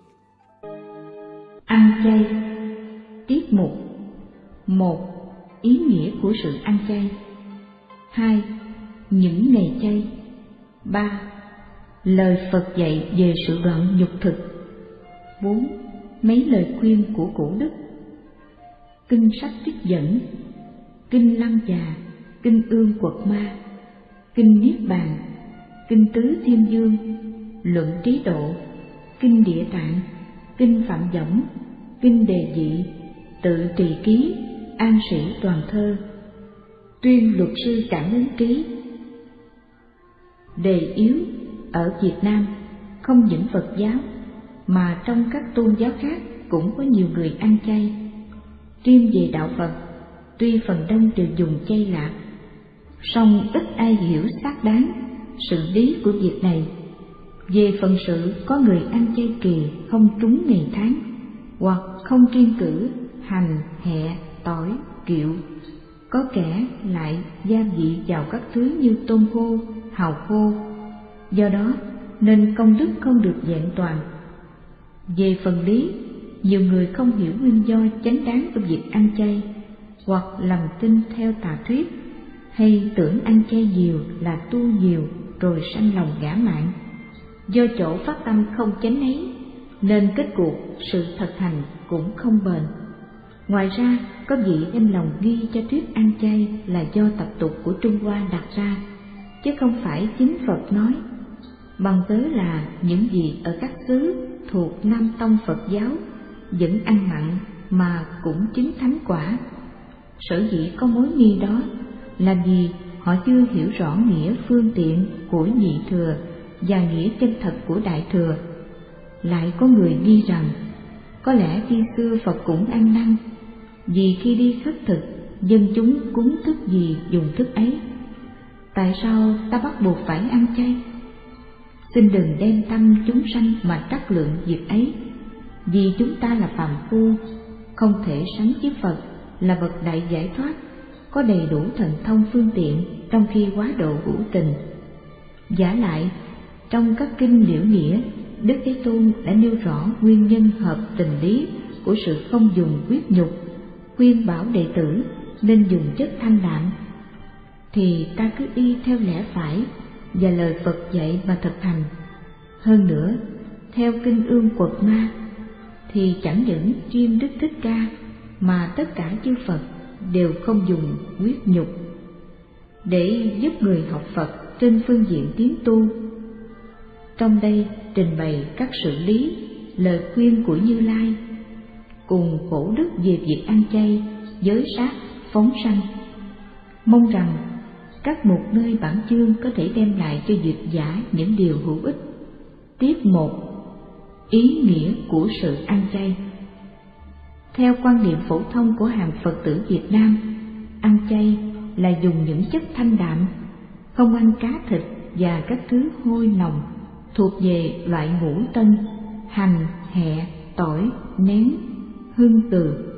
Ăn chay Tiết mục một Ý nghĩa của sự ăn chay hai Những ngày chay ba, Lời Phật dạy về sự đoạn nhục thực. Bốn, Mấy lời khuyên của cổ đức. Kinh sách trích dẫn, Kinh lăng già, Kinh ương quật ma, Kinh niết bàn, Kinh tứ thiên dương, Luận trí độ, Kinh địa tạng, Kinh phạm võng, Kinh đề dị, Tự trì ký, An sĩ toàn thơ. Tuyên luật sư cảm ứng ký Đề yếu ở Việt Nam không những Phật giáo mà trong các tôn giáo khác cũng có nhiều người ăn chay. Riêng về đạo Phật, tuy phần đông đều dùng chay lạc, song ít ai hiểu xác đáng sự lý của việc này. Về phần sự có người ăn chay kỳ không trúng ngày tháng, hoặc không kiên cử hành, hẹ, tỏi, kiệu. Có kẻ lại gia vị vào các thứ như tôm khô, hào khô. Do đó nên công đức không được vẹn toàn. Về phần lý, nhiều người không hiểu nguyên do chánh đáng của việc ăn chay, hoặc lầm tin theo tà thuyết, hay tưởng ăn chay nhiều là tu nhiều rồi sanh lòng ngã mạn. Do chỗ phát tâm không chánh ấy, nên kết cuộc sự thực hành cũng không bền. Ngoài ra, có vị đem lòng ghi cho thuyết ăn chay là do tập tục của Trung Hoa đặt ra, chứ không phải chính Phật nói. Bằng tớ là những gì ở các xứ thuộc Nam Tông Phật giáo vẫn ăn mặn mà cũng chứng thánh quả. Sở dĩ có mối nghi đó là vì họ chưa hiểu rõ nghĩa phương tiện của nhị thừa và nghĩa chân thật của đại thừa. Lại có người nghi rằng, có lẽ khi xưa Phật cũng ăn năn, vì khi đi khất thực, dân chúng cúng thức gì dùng thức ấy tại sao ta bắt buộc phải ăn chay? Xin đừng đem tâm chúng sanh mà trắc lượng việc ấy, vì chúng ta là phàm phu, không thể sánh với phật, là bậc đại giải thoát, có đầy đủ thần thông phương tiện trong khi quá độ hữu tình. Giả lại, trong các kinh liễu nghĩa, đức thế tôn đã nêu rõ nguyên nhân hợp tình lý của sự không dùng quyết nhục, khuyên bảo đệ tử nên dùng chất thanh đạm thì ta cứ y theo lẽ phải và lời Phật dạy mà thực hành. Hơn nữa, theo kinh ương quật ma thì chẳng những riêng Đức Thích Ca mà tất cả chư Phật đều không dùng quyết nhục để giúp người học Phật trên phương diện tiến tu. Trong đây trình bày các sự lý, lời khuyên của Như Lai cùng khổ đức về việc ăn chay, giới sát, phóng sanh. Mong rằng các một nơi bản chương có thể đem lại cho dịch giả những điều hữu ích. Tiếp một Ý nghĩa của sự ăn chay Theo quan niệm phổ thông của hàng Phật tử Việt Nam, ăn chay là dùng những chất thanh đạm, không ăn cá thịt và các thứ hôi nồng thuộc về loại ngũ tân, hành, hẹ, tỏi, nén, hương từ.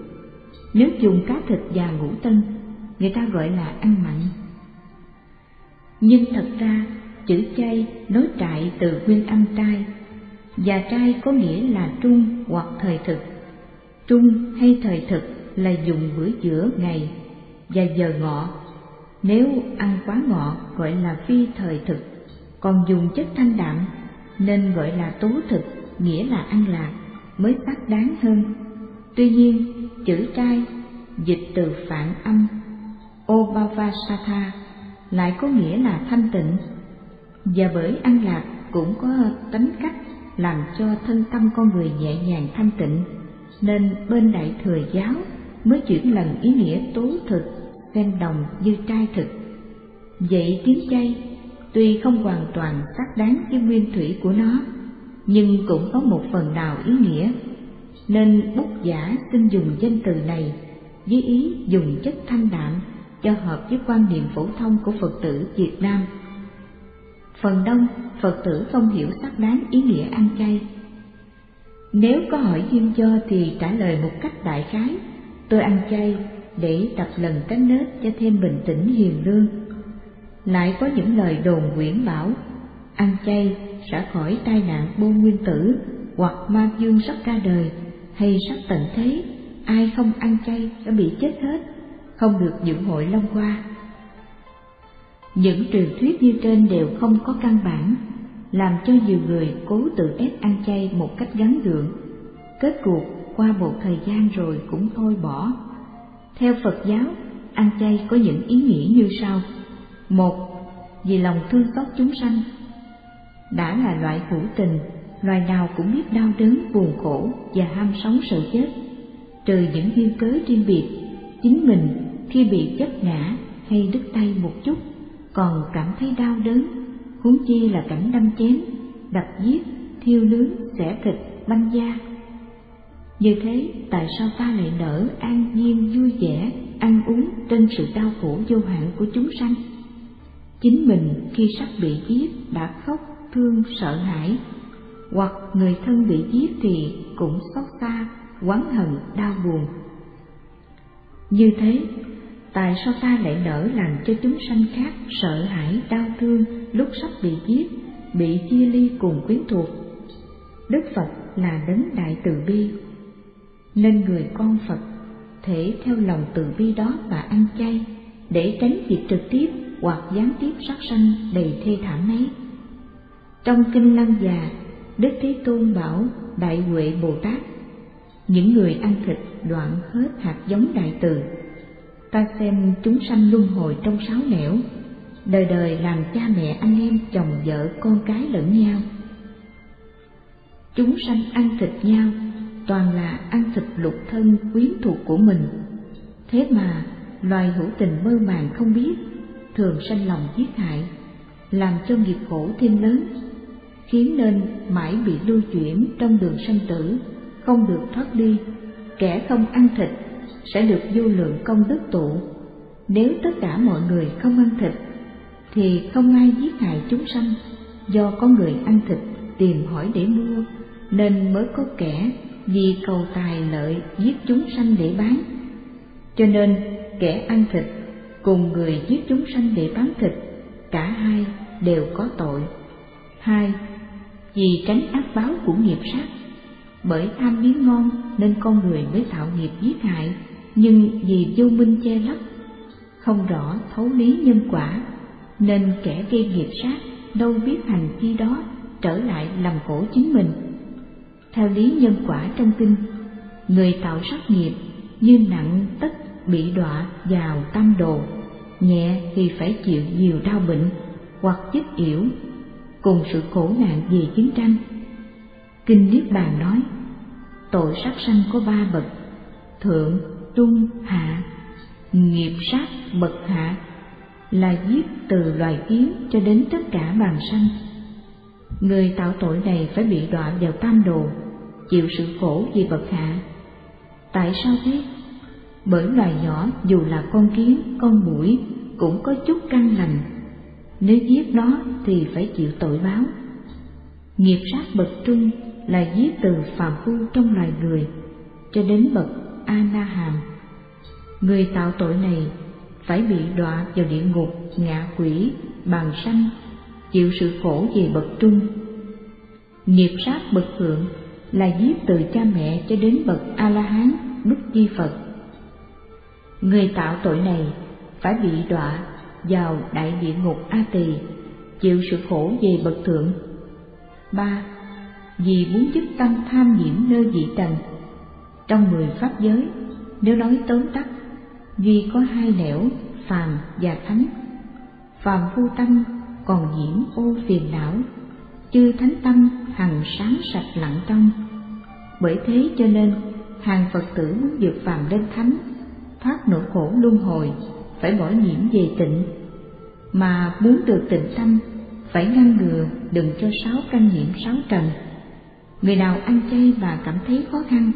Nếu dùng cá thịt và ngũ tân, người ta gọi là ăn mặn. Nhưng thật ra, chữ chay nối trại từ nguyên âm trai, và trai có nghĩa là trung hoặc thời thực. Trung hay thời thực là dùng bữa giữa ngày và giờ ngọ. Nếu ăn quá ngọ gọi là phi thời thực, còn dùng chất thanh đạm nên gọi là tố thực, nghĩa là ăn lạc, mới xác đáng hơn. Tuy nhiên, chữ trai dịch từ phản âm Obavasatha lại có nghĩa là thanh tịnh. Và bởi an lạc cũng có tính cách làm cho thân tâm con người nhẹ nhàng thanh tịnh, nên bên đại thừa giáo mới chuyển lần ý nghĩa tố thực xen đồng như trai thực. Vậy tiếng chay tuy không hoàn toàn xác đáng với nguyên thủy của nó, nhưng cũng có một phần nào ý nghĩa, nên bút giả xin dùng danh từ này với ý dùng chất thanh đạm cho hợp với quan niệm phổ thông của Phật tử Việt Nam. Phần đông Phật tử không hiểu sắc đáng ý nghĩa ăn chay. Nếu có hỏi duyên cho thì trả lời một cách đại khái, tôi ăn chay để tập lần cánh nết cho thêm bình tĩnh hiền lương. Lại có những lời đồn quyển bảo, ăn chay sẽ khỏi tai nạn bô nguyên tử hoặc ma dương sắp ra đời hay sắp tận thế, ai không ăn chay sẽ bị chết hết, không được dưỡng hội long qua. Những truyền thuyết như trên đều không có căn bản, làm cho nhiều người cố tự ép ăn chay một cách gắn gượng. Kết cuộc qua một thời gian rồi cũng thôi bỏ. Theo Phật giáo, ăn chay có những ý nghĩa như sau. Một, vì lòng thương xót chúng sanh. Đã là loại hữu tình, loài nào cũng biết đau đớn, buồn khổ và ham sống sợ chết. Trừ những duyên cớ riêng biệt, chính mình khi bị chất ngã hay đứt tay một chút còn cảm thấy đau đớn, huống chi là cảnh đâm chém, đập giết, thiêu nướng, xẻ thịt, banh da. Như thế, tại sao ta lại nở an nhiên vui vẻ, ăn uống trên sự đau khổ vô hạn của chúng sanh? Chính mình khi sắp bị giết đã khóc, thương, sợ hãi, hoặc người thân bị giết thì cũng xót xa, oán hận, đau buồn. Như thế, tại sao ta lại nỡ làm cho chúng sanh khác, sợ hãi, đau thương, lúc sắp bị giết, bị chia ly cùng quyến thuộc. Đức phật là đấng đại từ bi. Nên người con phật, thể theo lòng từ bi đó mà ăn chay, để tránh việc trực tiếp hoặc gián tiếp sát sanh đầy thê thảm ấy. Trong kinh lăng già, đức thế tôn bảo đại huệ bồ tát, những người ăn thịt đoạn hết hạt giống đại từ ta xem chúng sanh luân hồi trong sáu nẻo. Đời đời làm cha mẹ anh em, chồng vợ, con cái lẫn nhau. Chúng sanh ăn thịt nhau, toàn là ăn thịt lục thân quyến thuộc của mình. Thế mà, loài hữu tình mơ màng không biết, thường sanh lòng giết hại, làm cho nghiệp khổ thêm lớn, khiến nên mãi bị lưu chuyển trong đường sanh tử, không được thoát đi, kẻ không ăn thịt sẽ được vô lượng công đức tụ. Nếu tất cả mọi người không ăn thịt, thì không ai giết hại chúng sanh, do có người ăn thịt tìm hỏi để mua, nên mới có kẻ vì cầu tài lợi giết chúng sanh để bán. Cho nên kẻ ăn thịt cùng người giết chúng sanh để bán thịt, cả hai đều có tội. Hai, vì tránh ác báo của nghiệp sát, bởi tham miếng ngon nên con người mới tạo nghiệp giết hại nhưng vì vô minh che lấp, không rõ thấu lý nhân quả, nên kẻ gây nghiệp sát đâu biết hành vi đó trở lại làm khổ chính mình. Theo lý nhân quả trong kinh, người tạo sát nghiệp như nặng tất bị đọa vào tam đồ, nhẹ thì phải chịu nhiều đau bệnh hoặc chết yểu, cùng sự khổ nạn vì chiến tranh. Kinh niết bàn nói, tội sát sanh có ba bậc, thượng trung hạ, nghiệp sát bậc hạ, là giết từ loài kiến cho đến tất cả bàn sanh. Người tạo tội này phải bị đọa vào tam đồ, chịu sự khổ vì bậc hạ. Tại sao thế? Bởi loài nhỏ dù là con kiến, con mũi cũng có chút căn lành. Nếu giết nó thì phải chịu tội báo. Nghiệp sát bậc trung là giết từ phàm phu trong loài người cho đến bậc A-na-hàm, người tạo tội này phải bị đọa vào địa ngục ngạ quỷ bàn sanh chịu sự khổ về bậc trung. Nghiệp sát bậc thượng là giết từ cha mẹ cho đến bậc a la hán đức di phật. Người tạo tội này phải bị đọa vào đại địa ngục a tỳ chịu sự khổ về bậc thượng. Ba vì muốn dứt tâm tham nhiễm nơi vị trần trong mười pháp giới, nếu nói tóm tắt, duy có hai nẻo phàm và thánh. Phàm vô tâm còn nhiễm ô phiền não, chư thánh tâm hằng sáng sạch lặng trong. Bởi thế cho nên, hàng Phật tử muốn vượt phàm lên thánh, thoát nỗi khổ luân hồi, phải bỏ nhiễm về tịnh. Mà muốn được tịnh tâm, phải ngăn ngừa đừng cho sáu căn nhiễm sáu trần. Người nào ăn chay mà cảm thấy khó khăn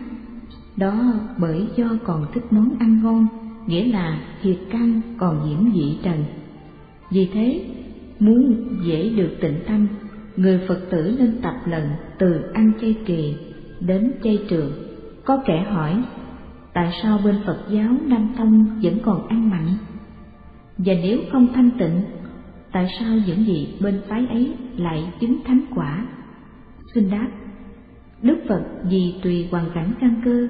đó bởi do còn thích món ăn ngon, nghĩa là thiệt căn còn nhiễm dị trần. Vì thế, muốn dễ được tịnh tâm, người Phật tử nên tập lần từ ăn chay kỳ đến chay trường. Có kẻ hỏi, tại sao bên Phật giáo Nam Tông vẫn còn ăn mặn? Và nếu không thanh tịnh, tại sao những gì bên phái ấy lại chứng thánh quả? Xin đáp, Đức Phật vì tùy hoàn cảnh căn cơ,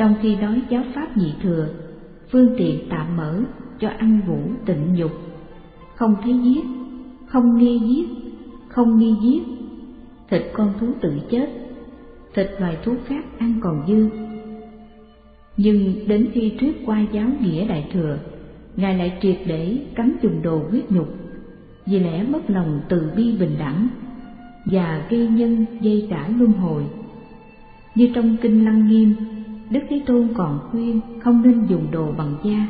trong khi nói giáo pháp nhị thừa, phương tiện tạm mở cho ăn vũ tịnh nhục không thấy giết, không nghe giết, không nghi giết, thịt con thú tự chết, thịt loài thú khác ăn còn dư. Nhưng đến khi thuyết qua giáo nghĩa đại thừa, Ngài lại triệt để cấm dùng đồ huyết nhục, vì lẽ mất lòng từ bi bình đẳng và gây nhân dây trả luân hồi. Như trong Kinh Lăng Nghiêm, Đức Thế Tôn còn khuyên không nên dùng đồ bằng da,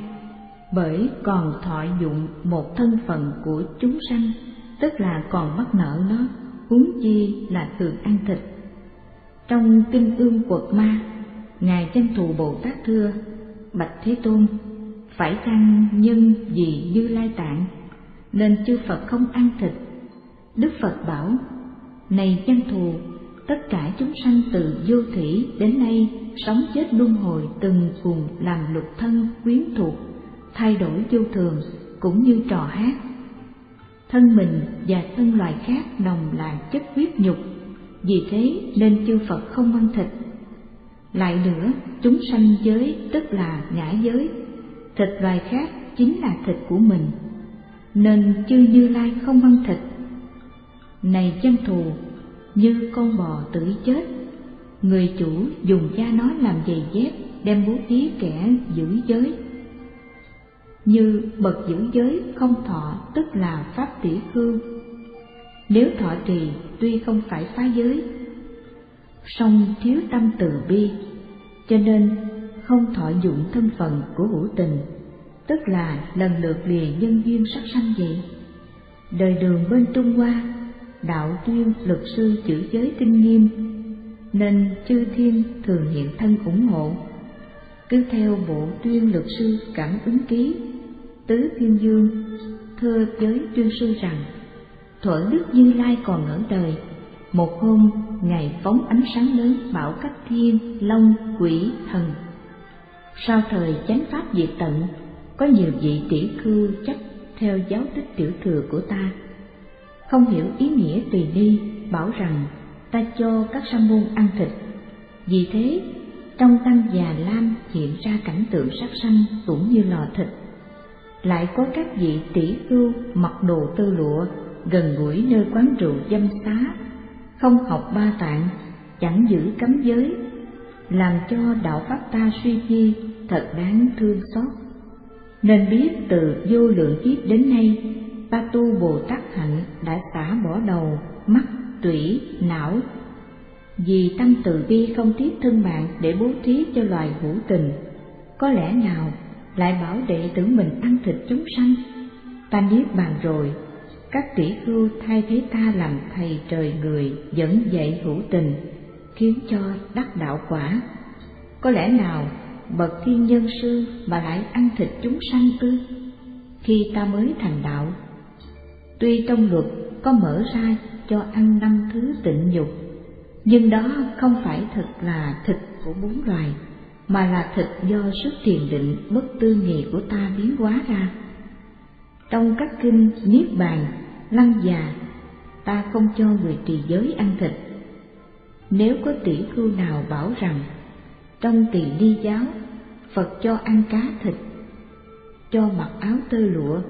bởi còn thọ dụng một thân phận của chúng sanh, tức là còn mắc nợ nó, huống chi là thường ăn thịt. Trong Kinh Ương Quật Ma, Ngài Chân Thù Bồ Tát thưa, Bạch Thế Tôn, phải chăng nhân vì Như Lai Tạng, nên chư Phật không ăn thịt? Đức Phật bảo, này chân thù, tất cả chúng sanh từ vô thủy đến nay sống chết luân hồi từng cùng làm lục thân quyến thuộc, thay đổi vô thường cũng như trò hát. Thân mình và thân loài khác đồng là chất huyết nhục, vì thế nên chư Phật không ăn thịt. Lại nữa, chúng sanh giới tức là ngã giới, thịt loài khác chính là thịt của mình, nên chư Như Lai không ăn thịt. Này chân thù, như con bò tử chết, người chủ dùng da nó làm giày dép đem bố thí kẻ giữ giới. Như bậc giữ giới không thọ tức là pháp tỷ khương Nếu thọ trì tuy không phải phá giới, song thiếu tâm từ bi, cho nên không thọ dụng thân phận của hữu tình, tức là lần lượt lìa nhân duyên sắc sanh vậy. Đời đường bên Trung Hoa, đạo tuyên luật sư chữ giới tinh nghiêm, nên chư thiên thường hiện thân ủng hộ. Cứ theo bộ tuyên luật sư cảm ứng ký, tứ thiên dương, thưa giới tuyên sư rằng, thuở Đức Như Lai còn ở đời, một hôm Ngài phóng ánh sáng lớn bảo các thiên, long, quỷ, thần sau thời chánh pháp diệt tận, có nhiều vị tỷ khư chấp theo giáo tích tiểu thừa của ta. Không hiểu ý nghĩa tùy ni, bảo rằng ta cho các sa môn ăn thịt. Vì thế, trong tăng già lam hiện ra cảnh tượng sắc sanh cũng như lò thịt. Lại có các vị tỷ khưu mặc đồ tơ lụa, gần gũi nơi quán rượu dâm xá, không học ba tạng, chẳng giữ cấm giới, làm cho đạo pháp ta suy chi thật đáng thương xót. Nên biết từ vô lượng kiếp đến nay, ta tu Bồ Tát hạnh đã xả bỏ đầu, mắt, tủy, não. Vì tâm từ bi không tiếc thân mạng để bố thí cho loài hữu tình, có lẽ nào lại bảo đệ tử mình ăn thịt chúng sanh? Ta niết bàn rồi, các tỷ khưu thay thế ta làm thầy trời người dẫn dạy hữu tình, khiến cho đắc đạo quả. Có lẽ nào bậc thiên nhân sư mà lại ăn thịt chúng sanh ư? Khi ta mới thành đạo, tuy trong luật có mở ra cho ăn năm thứ tịnh dục, nhưng đó không phải thật là thịt của bốn loài, mà là thịt do sức thiền định bất tư nghị của ta biến hóa ra. Trong các kinh Niết Bàn, Lăng Già, ta không cho người trì giới ăn thịt. Nếu có tỷ khưu nào bảo rằng trong tỳ ni giáo, Phật cho ăn cá thịt, cho mặc áo tơ lụa,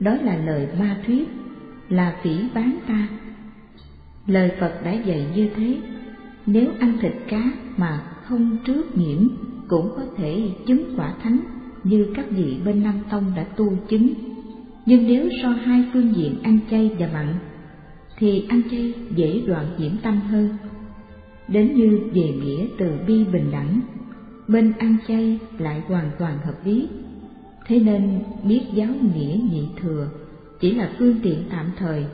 đó là lời ma thuyết, là phỉ bán ta. Lời Phật đã dạy như thế, nếu ăn thịt cá mà không trước nhiễm cũng có thể chứng quả thánh như các vị bên Nam Tông đã tu chứng. Nhưng nếu so hai phương diện ăn chay và mặn, thì ăn chay dễ đoạn nhiễm tâm hơn đến như về nghĩa từ bi bình đẳng bên ăn chay lại hoàn toàn hợp lý thế nên biết giáo nghĩa nhị thừa chỉ là phương tiện tạm thời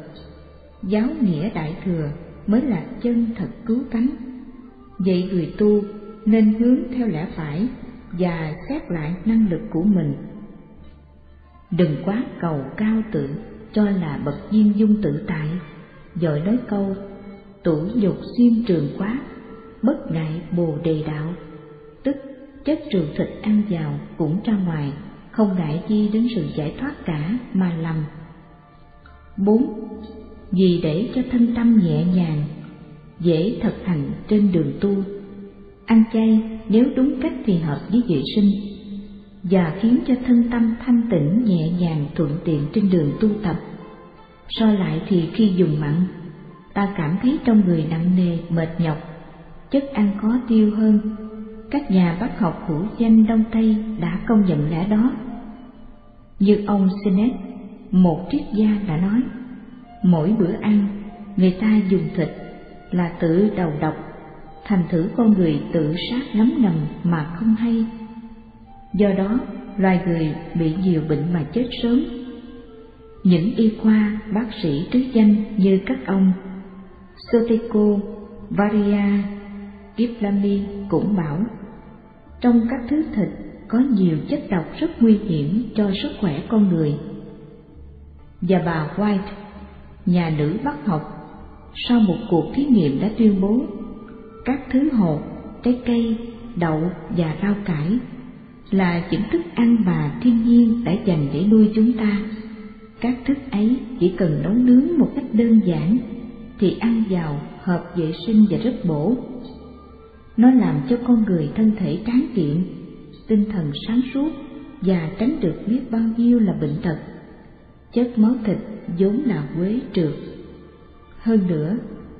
giáo nghĩa đại thừa mới là chân thật cứu cánh vậy người tu nên hướng theo lẽ phải và xét lại năng lực của mình. Đừng quá cầu cao tự cho là bậc diêm dung tự tại. Rồi nói câu tuổi nhục xuyên trường quá bất ngại bồ đề đạo, tức chất trường thịt ăn vào cũng ra ngoài, không ngại chi đến sự giải thoát cả mà lầm. bốn vì để cho thân tâm nhẹ nhàng, dễ thực hành trên đường tu, ăn chay nếu đúng cách thì hợp với vệ sinh và khiến cho thân tâm thanh tịnh nhẹ nhàng thuận tiện trên đường tu tập. So lại thì khi dùng mặn, ta cảm thấy trong người nặng nề mệt nhọc, chất ăn khó tiêu hơn. Các nhà bác học hữu danh Đông Tây đã công nhận lẽ đó. Như ông Sinet, một triết gia đã nói, mỗi bữa ăn người ta dùng thịt là tự đầu độc, thành thử con người tự sát ngấm ngầm mà không hay Do đó, loài người bị nhiều bệnh mà chết sớm. Những y khoa, bác sĩ trứ danh như các ông Sotico, Varia, Kiplami cũng bảo trong các thứ thịt có nhiều chất độc rất nguy hiểm cho sức khỏe con người. Và bà White, nhà nữ bắt học, sau một cuộc thí nghiệm đã tuyên bố các thứ hột, trái cây, đậu và rau cải là những thức ăn mà thiên nhiên đã dành để nuôi chúng ta. Các thức ấy chỉ cần nấu nướng một cách đơn giản thì ăn vào hợp vệ sinh và rất bổ. Nó làm cho con người thân thể tráng kiện, tinh thần sáng suốt và tránh được biết bao nhiêu là bệnh tật. Chất máu thịt vốn là quế trượt. Hơn nữa,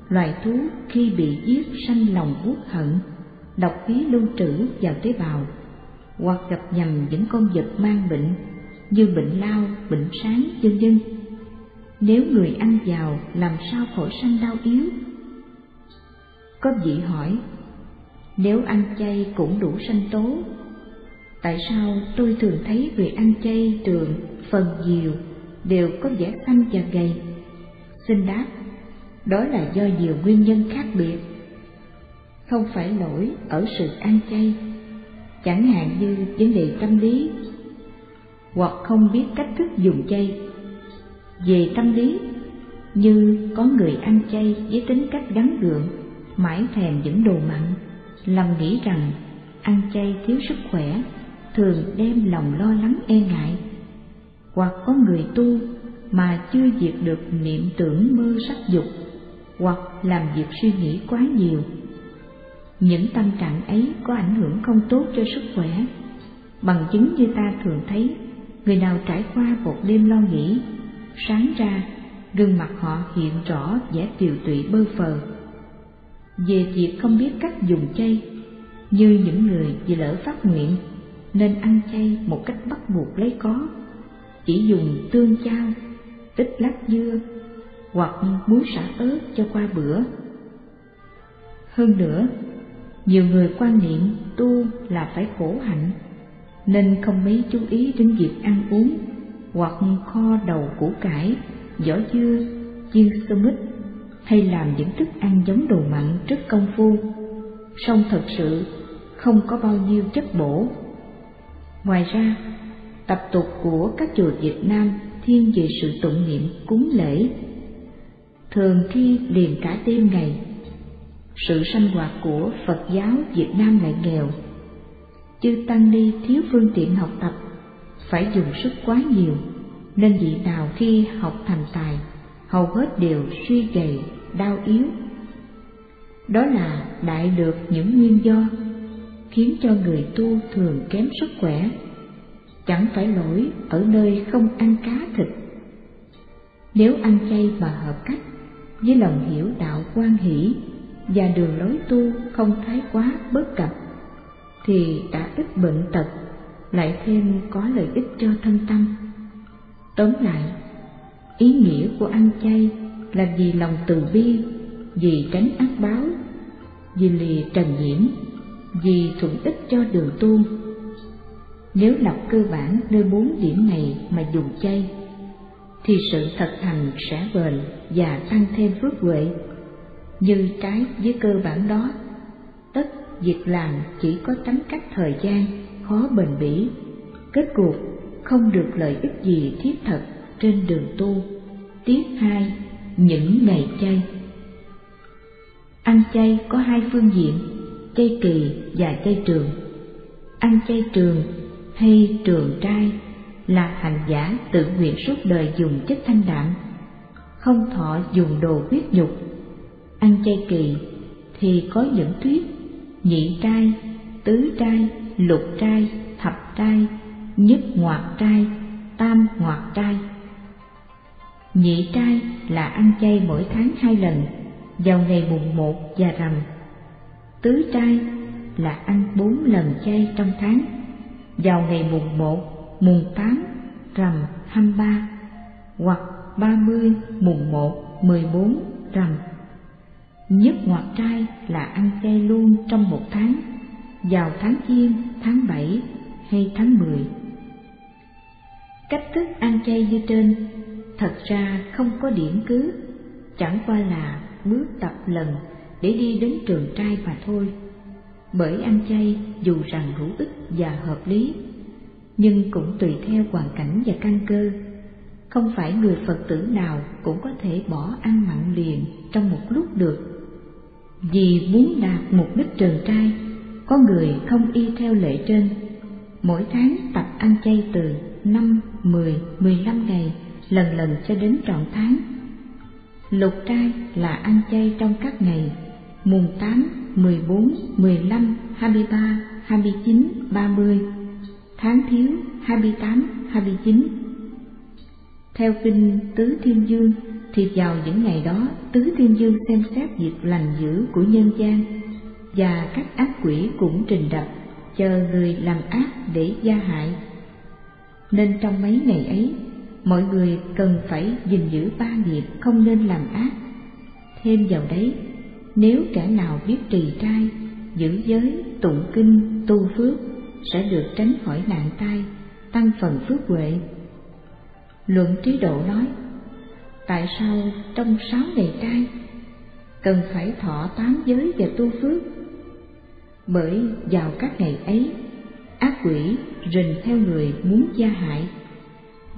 loài thú khi bị giết sanh lòng uất hận, độc khí lưu trữ vào tế bào hoặc gặp nhầm những con vật mang bệnh như bệnh lao, bệnh sáng, vân vân. Nếu người ăn vào làm sao khỏi sanh đau yếu? Có vị hỏi, nếu ăn chay cũng đủ sanh tố, tại sao tôi thường thấy người ăn chay thường phần nhiều đều có vẻ xanh và gầy? Xin đáp, đó là do nhiều nguyên nhân khác biệt. Không phải lỗi ở sự ăn chay chẳng hạn như vấn đề tâm lý hoặc không biết cách thức dùng chay về tâm lý như có người ăn chay với tính cách gắn gượng mãi thèm những đồ mặn lầm nghĩ rằng ăn chay thiếu sức khỏe thường đem lòng lo lắng e ngại hoặc có người tu mà chưa diệt được niệm tưởng mơ sắc dục hoặc làm việc suy nghĩ quá nhiều những tâm trạng ấy có ảnh hưởng không tốt cho sức khỏe. Bằng chứng như ta thường thấy, người nào trải qua một đêm lo nghĩ, sáng ra gương mặt họ hiện rõ vẻ tiều tụy bơ phờ. Về việc không biết cách dùng chay, như những người vì lỡ phát nguyện nên ăn chay một cách bắt buộc lấy có, chỉ dùng tương chao, ít lát dưa hoặc muối xả ớt cho qua bữa. Hơn nữa, nhiều người quan niệm tu là phải khổ hạnh, nên không mấy chú ý đến việc ăn uống hoặc kho đầu củ cải, vỏ dưa, chiên sơ mít hay làm những thức ăn giống đồ mặn rất công phu, song thật sự không có bao nhiêu chất bổ. Ngoài ra, tập tục của các chùa Việt Nam thiên về sự tụng niệm cúng lễ. Thường thi liền cả đêm ngày sự sanh hoạt của Phật giáo Việt Nam lại nghèo. Chư Tăng Ni thiếu phương tiện học tập, phải dùng sức quá nhiều, nên vị nào khi học thành tài, hầu hết đều suy gầy, đau yếu. Đó là đại được những nguyên do khiến cho người tu thường kém sức khỏe, chẳng phải lỗi ở nơi không ăn cá thịt. Nếu ăn chay mà hợp cách, với lòng hiểu đạo quan hỷ và đường lối tu không thái quá bất cập thì đã ít bệnh tật lại thêm có lợi ích cho thân tâm tóm lại ý nghĩa của ăn chay là vì lòng từ bi vì tránh ác báo vì lìa trần nhiễm vì thuận ích cho đường tu nếu lập cơ bản nơi bốn điểm này mà dùng chay thì sự thật hành sẽ bền và tăng thêm phước huệ. Như trái với cơ bản đó tất việc làm chỉ có tính cách thời gian khó bền bỉ kết cuộc không được lợi ích gì thiết thực trên đường tu. Tiết hai những ngày chay. Ăn chay có hai phương diện, chay kỳ và chay trường. Ăn chay trường hay trường trai là hành giả tự nguyện suốt đời dùng chất thanh đạm, không thọ dùng đồ huyết nhục. Ăn chay kỳ thì có những thuyết nhị trai, tứ trai, lục trai, thập trai, nhất ngoạt trai, tam ngoạt trai. Nhị trai là ăn chay mỗi tháng hai lần, vào ngày mùng một và rằm. Tứ trai là ăn bốn lần chay trong tháng, vào ngày mùng một, mùng tám, rằm hai ba, hoặc ba mươi, mùng một, mười bốn, rằm. Nhất ngoặt trai là ăn chay luôn trong một tháng, vào tháng Giêng, tháng bảy hay tháng mười. Cách thức ăn chay như trên thật ra không có điểm cứ, chẳng qua là bước tập lần để đi đến trường trai mà thôi. Bởi ăn chay dù rằng hữu ích và hợp lý, nhưng cũng tùy theo hoàn cảnh và căn cơ. Không phải người Phật tử nào cũng có thể bỏ ăn mặn liền trong một lúc được. Vì muốn đạt mục đích trường trai, có người không y theo lệ trên. Mỗi tháng tập ăn chay từ năm, mười, mười lăm ngày, lần lần cho đến trọn tháng Lục trai là ăn chay trong các ngày mùng 8, 14, 15, 23, 29, 30, tháng thiếu 28, 29. Theo kinh Tứ Thiên Dương thì vào những ngày đó Tứ Thiên Dương xem xét việc lành dữ của nhân gian và các ác quỷ cũng trình đập chờ người làm ác để gia hại. Nên trong mấy ngày ấy mọi người cần phải gìn giữ ba nghiệp không nên làm ác. Thêm vào đấy, nếu kẻ nào biết trì trai, giữ giới, tụng kinh, tu phước, sẽ được tránh khỏi nạn tai, tăng phần phước huệ. Luận trí độ nói, tại sao trong sáu ngày trai cần phải thọ tám giới và tu phước? Bởi vào các ngày ấy, ác quỷ rình theo người muốn gia hại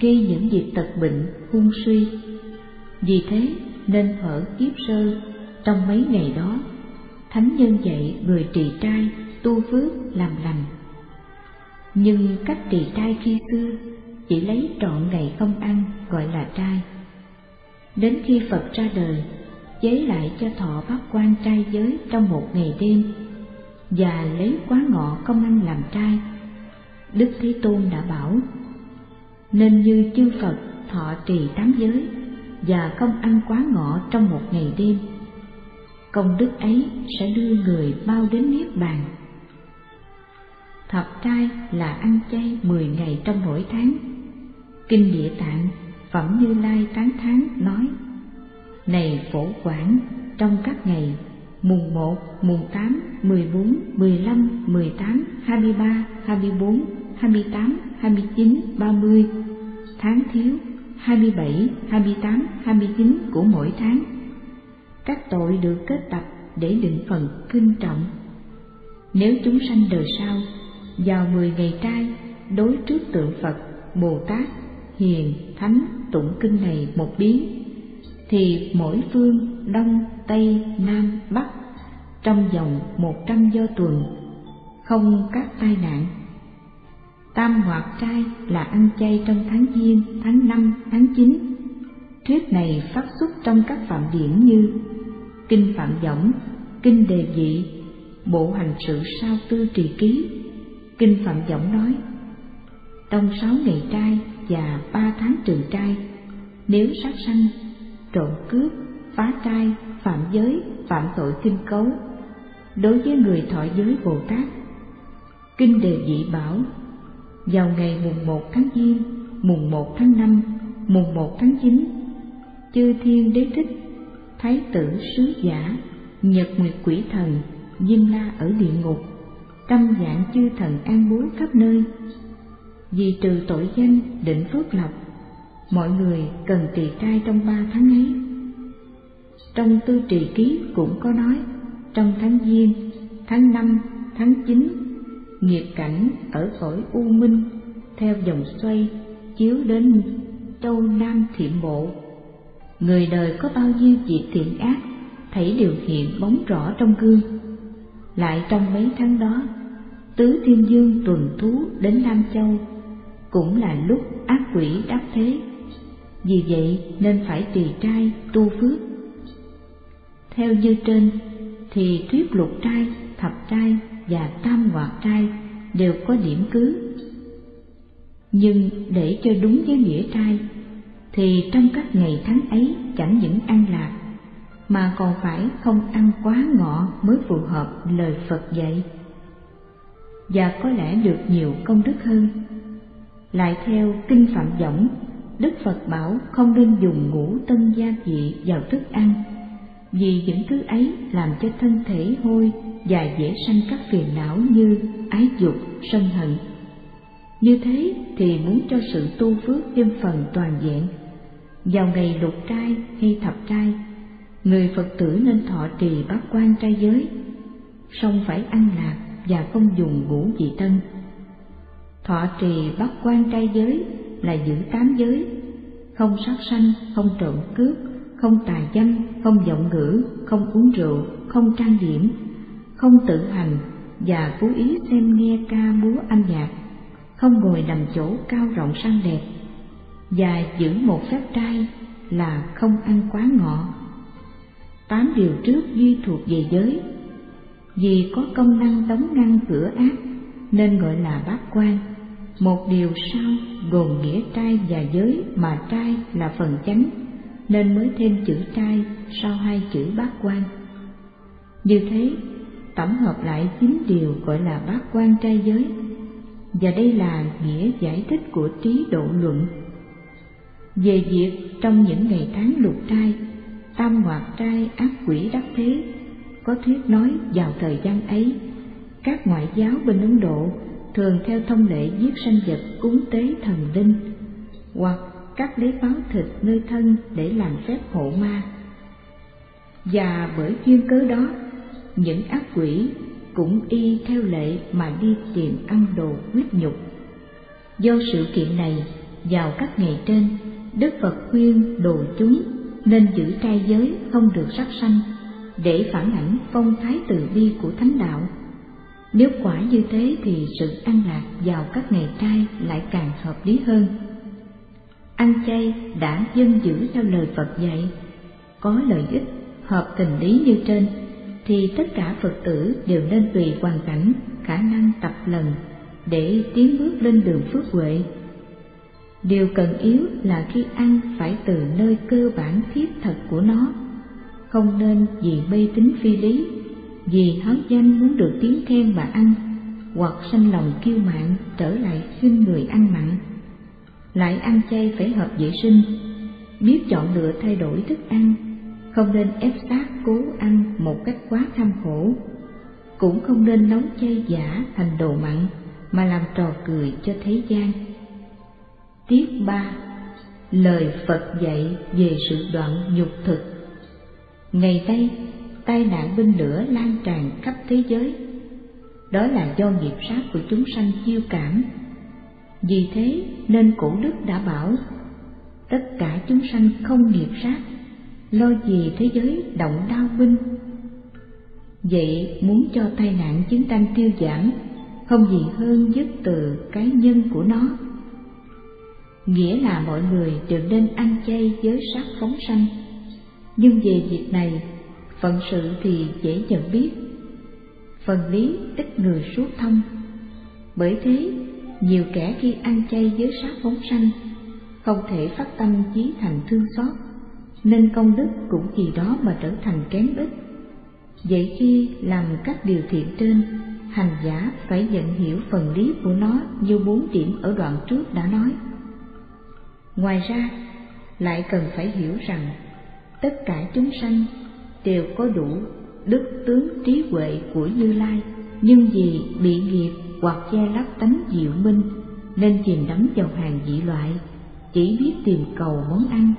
gây những việc tật bệnh, hung suy. Vì thế nên thở kiếp sơ, trong mấy ngày đó, Thánh nhân dạy người trì trai, tu phước, làm lành. Nhưng cách trì trai khi xưa chỉ lấy trọn ngày không ăn gọi là trai. Đến khi Phật ra đời, chế lại cho thọ bát quan trai giới trong một ngày đêm và lấy quá ngọ không ăn làm trai. Đức Thế Tôn đã bảo nên như chư Phật thọ trì tám giới và không ăn quá ngọ trong một ngày đêm. Công đức ấy sẽ đưa người bao đến Niết Bàn. Thập trai là ăn chay mười ngày trong mỗi tháng. Kinh Địa Tạng, Phẩm Như Lai tán tháng nói, Này phổ quản, trong các ngày mùng một, mùng tám, mười bốn, mười lăm, mười tám, hai mươi ba, hai mươi bốn, 28, 29, 30, tháng thiếu 27, 28, 29 của mỗi tháng. Các tội được kết tập để định phần kinh trọng. Nếu chúng sanh đời sau, vào 10 ngày trai đối trước tượng Phật, Bồ Tát, Hiền, Thánh tụng kinh này một biến, thì mỗi phương Đông, Tây, Nam, Bắc trong vòng một trăm do tuần không các tai nạn Tam hoạt trai là ăn chay trong tháng Giêng, tháng năm, tháng chín. Thuyết này phát xuất trong các phạm điển như Kinh Phạm Võng, Kinh Đề Dị, Bộ Hành Sự Sao Tư Trì Ký. Kinh Phạm Võng nói, trong sáu ngày trai và ba tháng trừ trai, nếu sát sanh, trộm cướp, phá trai, phạm giới, phạm tội kinh cấu, đối với người thọ giới Bồ Tát. Kinh Đề Dị bảo vào ngày mùng 1 tháng Giêng, mùng 1 tháng 5, mùng 1 tháng 9, chư thiên đế thích, thái tử sứ giả, nhật nguyệt quỷ thần, diêm la ở địa ngục, trăm dạng chư thần an bố khắp nơi. Vì trừ tội danh định phước lộc, mọi người cần trì trai trong ba tháng ấy. Trong tư trì ký cũng có nói, trong tháng Giêng, tháng năm tháng chín nghiệp cảnh ở cõi u minh theo dòng xoay chiếu đến châu nam thiện bộ người đời có bao nhiêu việc thiện ác thấy đều hiện bóng rõ trong gương. Lại trong mấy tháng đó, tứ thiên dương tuần thú đến Nam Châu, cũng là lúc ác quỷ đắc thế. Vì vậy nên phải tùy trai tu phước. Theo như trên, thì thuyết lục trai, thập trai và tam hoạt trai đều có điểm cứ. Nhưng để cho đúng với nghĩa trai, thì trong các ngày tháng ấy chẳng những ăn lạc, mà còn phải không ăn quá ngọ mới phù hợp lời Phật dạy. Và có lẽ được nhiều công đức hơn. Lại theo Kinh Phạm Võng, Đức Phật bảo không nên dùng ngũ tân gia vị vào thức ăn, vì những thứ ấy làm cho thân thể hôi và dễ sanh các phiền não như ái dục, sân hận. Như thế thì muốn cho sự tu phước thêm phần toàn diện. Vào ngày lục trai hay thập trai, người Phật tử nên thọ trì bát quan trai giới, song phải ăn lạc và không dùng ngũ vị tân. Thọ trì bát quan trai giới là giữ tám giới, không sát sanh, không trộm cướp, không tà dâm, không giọng ngữ, không uống rượu, không trang điểm, không tự hành và cố ý xem nghe ca múa âm nhạc, không ngồi nằm chỗ cao rộng sang đẹp, và giữ một phép trai là không ăn quá ngọ. Tám điều trước duy thuộc về giới, vì có công năng đóng ngăn cửa ác nên gọi là bát quan. Một điều sau gồm nghĩa trai và giới mà trai là phần chánh nên mới thêm chữ trai sau hai chữ bát quan. Như thế, tổng hợp lại chín điều gọi là bát quan trai giới, và đây là nghĩa giải thích của trí độ luận. Về việc trong những ngày tháng lục trai, tam hoạt trai ác quỷ đắc thế, có thuyết nói vào thời gian ấy, các ngoại giáo bên Ấn Độ thường theo thông lệ giết sanh vật cúng tế thần linh, hoặc cắt lấy báo thịt nơi thân để làm phép hộ ma. Và bởi duyên cớ đó, những ác quỷ cũng y theo lệ mà đi tìm ăn đồ huyết nhục. Do sự kiện này, vào các ngày trên, Đức Phật khuyên đồ chúng nên giữ trai giới không được sát sanh, để phản ảnh phong thái từ bi của thánh đạo. Nếu quả như thế thì sự ăn lạc vào các ngày trai lại càng hợp lý hơn ăn chay đã dân giữ theo lời Phật dạy, có lợi ích hợp tình lý như trên, thì tất cả Phật tử đều nên tùy hoàn cảnh, khả năng tập lần để tiến bước lên đường phước huệ. Điều cần yếu là khi ăn phải từ nơi cơ bản thiết thật của nó, không nên vì mê tín phi lý, vì háo danh muốn được tiếng khen mà ăn, hoặc sanh lòng kiêu mạn trở lại khinh người ăn mặn. Lại ăn chay phải hợp vệ sinh, biết chọn lựa thay đổi thức ăn, không nên ép sát cố ăn một cách quá tham khổ, cũng không nên nấu chay giả thành đồ mặn mà làm trò cười cho thế gian. Tiết ba. Lời Phật dạy về sự đoạn nhục thực. Ngày nay, tai nạn binh lửa lan tràn khắp thế giới. Đó là do nghiệp sát của chúng sanh chiêu cảm. Vì thế nên cổ đức đã bảo Tất cả chúng sanh không nghiệp sát Lo gì thế giới động đau binh. Vậy muốn cho tai nạn chiến tranh tiêu giảm Không gì hơn dứt từ cái nhân của nó. Nghĩa là mọi người đều nên ăn chay giới sát phóng sanh. Nhưng về việc này, Phận sự thì dễ nhận biết. Phần lý ít người suốt thông. Bởi thế, nhiều kẻ khi ăn chay giới sát phóng sanh, không thể phát tâm chí thành thương xót, nên công đức cũng vì đó mà trở thành kém ích vậy khi làm các điều thiện trên, hành giả phải nhận hiểu phần lý của nó như bốn điểm ở đoạn trước đã nói ngoài ra, lại cần phải hiểu rằng tất cả chúng sanh đều có đủ đức tướng trí huệ của như lai, nhưng vì bị nghiệp hoặc che lấp tánh diệu minh nên chìm đắm vào hàng dị loại, chỉ biết tìm cầu món ăn,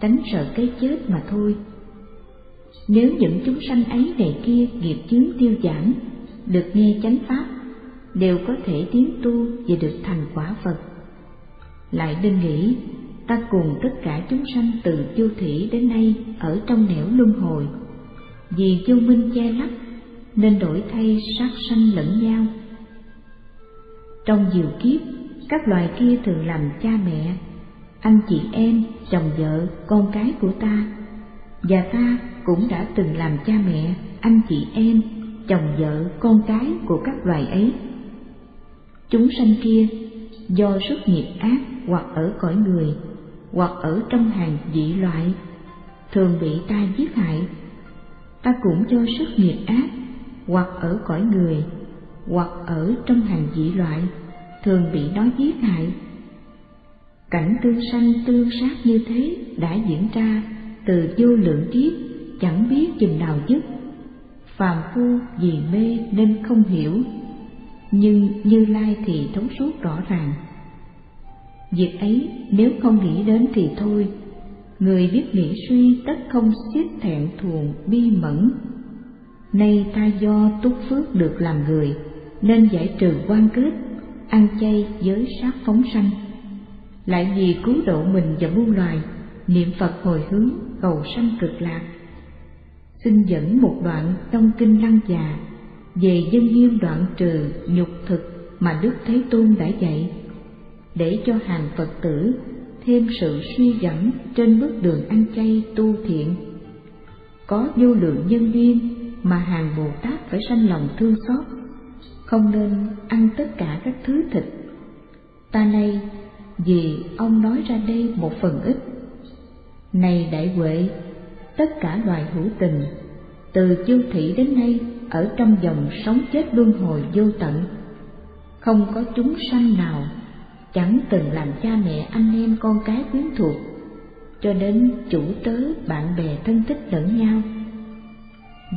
tránh sợ cái chết mà thôi. Nếu những chúng sanh ấy này kia nghiệp chướng tiêu giảm, được nghe chánh pháp, đều có thể tiến tu và được thành quả phật lại nên nghĩ, ta cùng tất cả chúng sanh từ chu thủy đến nay ở trong nẻo luân hồi. Vì vô minh che lấp, nên đổi thay sát sanh lẫn nhau. Trong nhiều kiếp, các loài kia thường làm cha mẹ, anh chị em, chồng vợ, con cái của ta. Và ta cũng đã từng làm cha mẹ, anh chị em, chồng vợ, con cái của các loài ấy. Chúng sanh kia do sức nghiệp ác hoặc ở cõi người, hoặc ở trong hàng dị loại, thường bị ta giết hại. Ta cũng do sức nghiệp ác, hoặc ở cõi người, hoặc ở trong hàng dị loại, thường bị nó giết hại. Cảnh tương sanh tương sát như thế đã diễn ra từ vô lượng kiếp, chẳng biết chừng nào dứt. Phàm phu vì mê nên không hiểu nhưng như lai thì thấu suốt rõ ràng. Việc ấy nếu không nghĩ đến thì thôi. Người biết nghĩ suy tất không xiết thẹn thuồng, bi mẫn. Nay ta do túc phước được làm người, nên giải trừ quan kết, ăn chay giới sát phóng sanh. Lại vì cứu độ mình và muôn loài, niệm phật hồi hướng cầu sanh cực lạc. Xin dẫn một đoạn trong kinh lăng già về dân hiên đoạn trừ nhục thực mà đức thế tôn đã dạy, để cho hàng phật tử thêm sự suy gẫm trên bước đường ăn chay tu thiện. Có vô lượng nhân duyên mà hàng bồ tát phải sanh lòng thương xót, không nên ăn tất cả các thứ thịt. Ta nay vì ông nói ra đây một phần ít. Này đại huệ, tất cả loài hữu tình, từ chương thị đến nay ở trong dòng sống chết luân hồi vô tận. Không có chúng sanh nào, chẳng từng làm cha mẹ anh em con cái quyến thuộc, cho đến chủ tớ, bạn bè, thân thích lẫn nhau.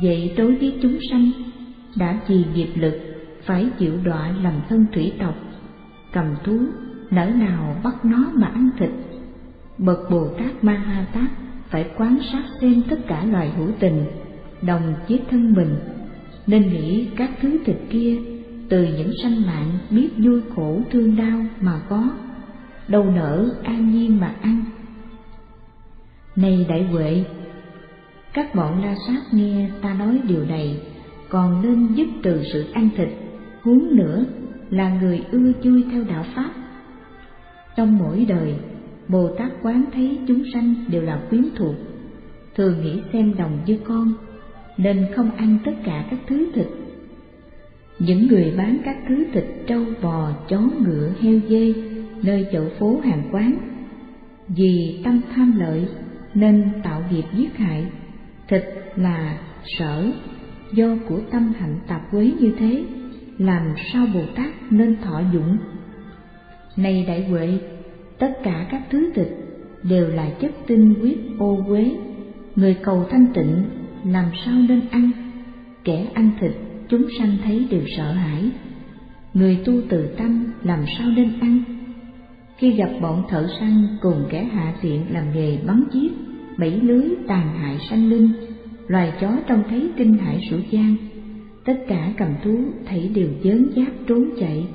Vậy đối với chúng sanh, đã trì nghiệp lực, phải chịu đọa làm thân thủy tộc, cầm thú, nỡ nào bắt nó mà ăn thịt. Bậc bồ tát ma ha tát phải quán sát xem tất cả loài hữu tình, đồng chiếc thân mình nên nghĩ các thứ thịt kia từ những sanh mạng biết vui khổ thương đau mà có, đâu nỡ an nhiên mà ăn. Này đại huệ, các bọn la sát nghe ta nói điều này, còn nên dứt từ sự ăn thịt, huống nữa là người ưa chui theo đạo pháp. Trong mỗi đời, bồ tát quán thấy chúng sanh đều là quyến thuộc, thường nghĩ xem đồng như con nên không ăn tất cả các thứ thịt. Những người bán các thứ thịt trâu bò, chó ngựa, heo dê nơi chợ phố hàng quán, vì tâm tham lợi nên tạo nghiệp giết hại. Thịt là sở do của tâm hạnh tạp quế như thế, làm sao bồ tát nên thọ dụng? Này đại huệ, tất cả các thứ thịt đều là chất tinh huyết ô quế người cầu thanh tịnh làm sao nên ăn? Kẻ ăn thịt, chúng sanh thấy đều sợ hãi. Người tu từ tâm, làm sao nên ăn? Khi gặp bọn thợ săn cùng kẻ hạ tiện làm nghề bắn giết, bẫy lưới tàn hại sanh linh, loài chó trông thấy kinh hãi sủa gian, tất cả cầm thú thấy đều dớn giáp trốn chạy.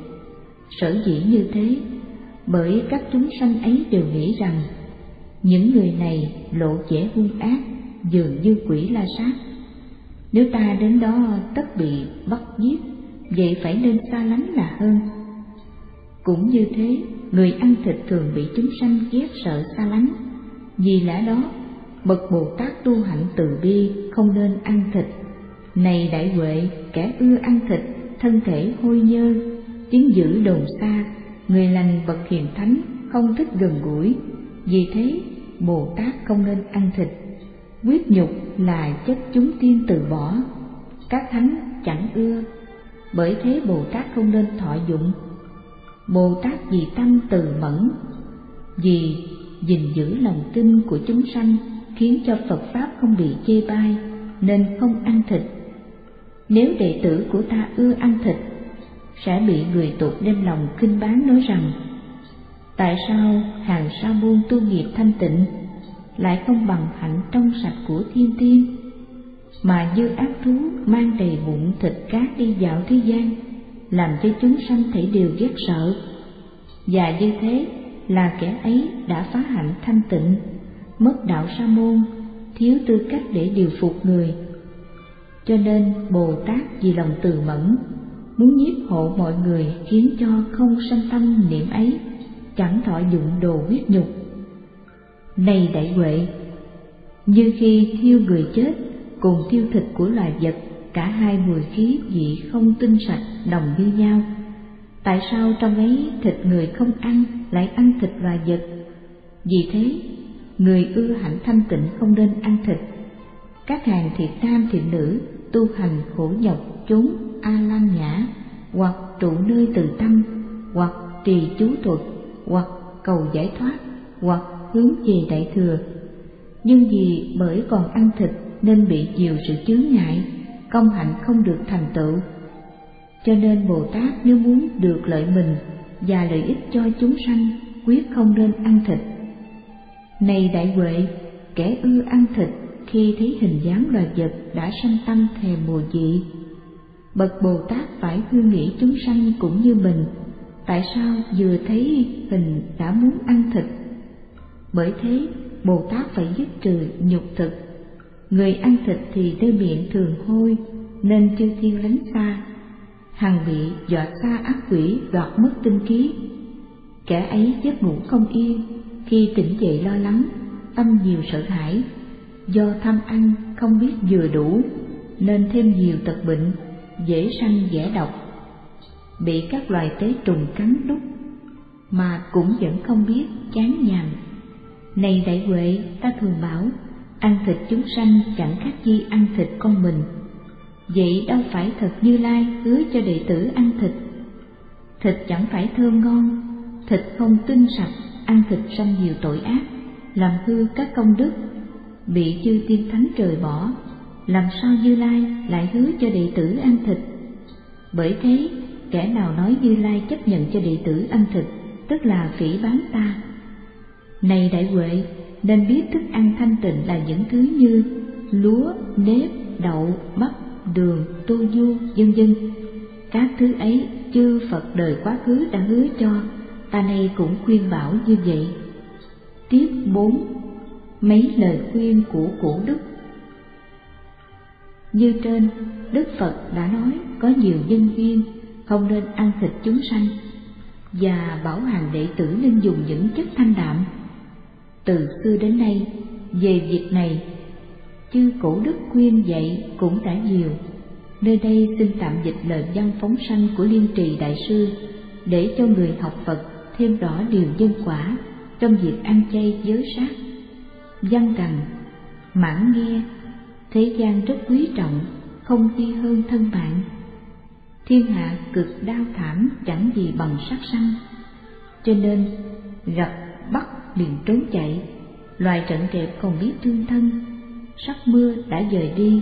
Sở dĩ như thế, bởi các chúng sanh ấy đều nghĩ rằng, những người này lộ vẻ hung ác dường như quỷ la sát. Nếu ta đến đó tất bị bắt giết, vậy phải nên xa lánh là hơn. Cũng như thế, người ăn thịt thường bị chúng sanh ghét sợ xa lánh. Vì lẽ đó, bậc bồ tát tu hạnh từ bi không nên ăn thịt. Này đại huệ, kẻ ưa ăn thịt, thân thể hôi nhơ, tiếng dữ đồn xa, người lành bậc hiền thánh không thích gần gũi. Vì thế, bồ tát không nên ăn thịt quyết nhục là chất chúng tiên từ bỏ. Các thánh chẳng ưa, bởi thế bồ tát không nên thọ dụng. Bồ tát vì tâm từ mẫn, vì gìn giữ lòng tin của chúng sanh khiến cho phật pháp không bị chê bai nên không ăn thịt. Nếu đệ tử của ta ưa ăn thịt, sẽ bị người tục đem lòng khinh bán nói rằng, tại sao hàng sa môn tu nghiệp thanh tịnh lại không bằng hạnh trong sạch của thiên tiên. Mà dư ác thú mang đầy bụng thịt cát đi dạo thế gian làm cho chúng sanh thể đều ghét sợ. Và như thế là kẻ ấy đã phá hạnh thanh tịnh mất đạo sa môn thiếu tư cách để điều phục người. Cho nên Bồ Tát vì lòng từ mẫn muốn nhiếp hộ mọi người khiến cho không sanh tâm niệm ấy, chẳng thọ dụng đồ huyết nhục. Này đại huệ, như khi thiêu người chết cùng thiêu thịt của loài vật, cả hai mùi khí vị không tinh sạch đồng như nhau. Tại sao trong ấy thịt người không ăn lại ăn thịt loài vật? Vì thế, người ưa hạnh thanh tịnh không nên ăn thịt. Các hàng thiện nam thiện nữ tu hành khổ nhọc chốn a lan nhã hoặc trụ nơi từ tâm hoặc trì chú thuật hoặc cầu giải thoát hoặc hướng về đại thừa. Nhưng vì bởi còn ăn thịt nên bị nhiều sự chướng ngại, công hạnh không được thành tựu. Cho nên bồ tát nếu muốn được lợi mình và lợi ích cho chúng sanh, quyết không nên ăn thịt. Này đại huệ, kẻ ưa ăn thịt khi thấy hình dáng loài vật đã sanh tâm thèm mùa dị bậc bồ tát phải hư nghĩ chúng sanh cũng như mình, tại sao vừa thấy hình đã muốn ăn thịt bởi thế, bồ tát phải dứt trừ nhục thực. Người ăn thịt thì đôi miệng thường hôi, nên chư thiên lánh xa. Hằng bị dọa xa ác quỷ đoạt mất tinh khí kẻ ấy giấc ngủ không yên, khi tỉnh dậy lo lắng, tâm nhiều sợ hãi. Do tham ăn không biết vừa đủ, nên thêm nhiều tật bệnh, dễ sanh dễ độc. Bị các loài tế trùng cắn đúc, mà cũng vẫn không biết chán nhàn này đại huệ ta thường bảo ăn thịt chúng sanh chẳng khác gì ăn thịt con mình vậy đâu phải thật như lai hứa cho đệ tử ăn thịt thịt chẳng phải thơm ngon thịt không tinh sạch ăn thịt sanh nhiều tội ác làm hư các công đức bị chư tiên thánh trời bỏ làm sao Như Lai lại hứa cho đệ tử ăn thịt? Bởi thế, kẻ nào nói Như Lai chấp nhận cho đệ tử ăn thịt, tức là phỉ bán ta. Này đại huệ, nên biết thức ăn thanh tịnh là những thứ như lúa, nếp, đậu, bắp, đường, tô du, vân vân. Các thứ ấy chư Phật đời quá khứ đã hứa cho, ta nay cũng khuyên bảo như vậy. Tiếp bốn Mấy lời khuyên của cổ đức như trên, Đức Phật đã nói có nhiều nhân duyên không nên ăn thịt chúng sanh và bảo hàng đệ tử nên dùng những chất thanh đạm. Từ xưa đến nay, về việc này, chư cổ đức khuyên dạy cũng đã nhiều. Nơi đây xin tạm dịch lời văn phóng sanh của Liên Trì Đại Sư để cho người học Phật thêm rõ điều nhân quả trong việc ăn chay giới sát. Văn rằng, mãn nghe thế gian rất quý trọng không chi hơn thân bạn thiên hạ cực đau thảm chẳng gì bằng sát sanh cho nên gặp bắt liền trốn chạy. Loài trận kẹp còn biết thương thân. Sắc mưa đã dời đi,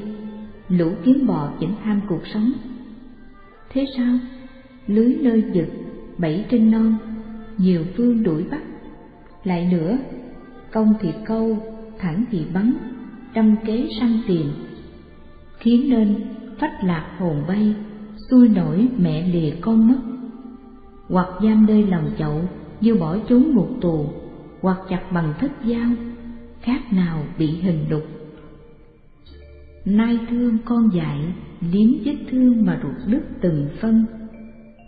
lũ kiến bò vẫn tham cuộc sống. Thế sao? Lưới nơi giật bẫy trên non, nhiều phương đuổi bắt. Lại nữa, công thì câu, thẳng thì bắn, trăm kế săn tiền khiến nên phách lạc hồn bay xuôi nổi mẹ lìa con mất. Hoặc giam nơi lòng chậu như bỏ trốn ngục tù hoặc chặt bằng thất dao, khác nào bị hình đục. Nai thương con dại liếm vết thương mà ruột đứt từng phân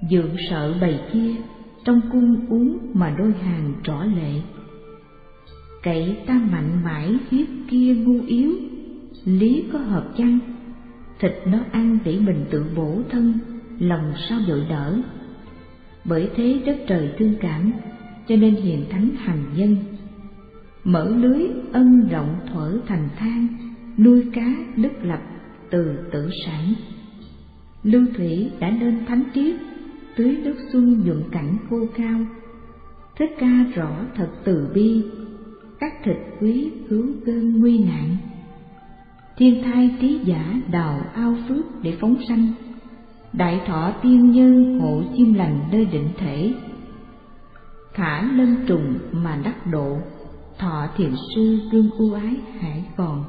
dượng sợ bầy kia trong cung uống mà đôi hàng rõ lệ. Cậy ta mạnh mãi hiếp kia ngu yếu, lý có hợp chăng? Thịt nó ăn để mình tự bổ thân, lòng sao dội đỡ? Bởi thế đất trời thương cảm, cho nên hiền thánh hành nhân mở lưới ân rộng thuở thành thang, nuôi cá đức lập từ tử sản. Lưu thủy đã lên thánh triết tưới nước xuân nhuận cảnh khô cao thích ca rõ thật từ bi, các thịt quý cứu cơn nguy nạn. Thiên thai trí giả đào ao phước để phóng sanh đại thọ tiên nhân hộ chim lành nơi định thể. Khả lân trùng mà đắc độ, thọ thiền sư gương ưu ái hải còn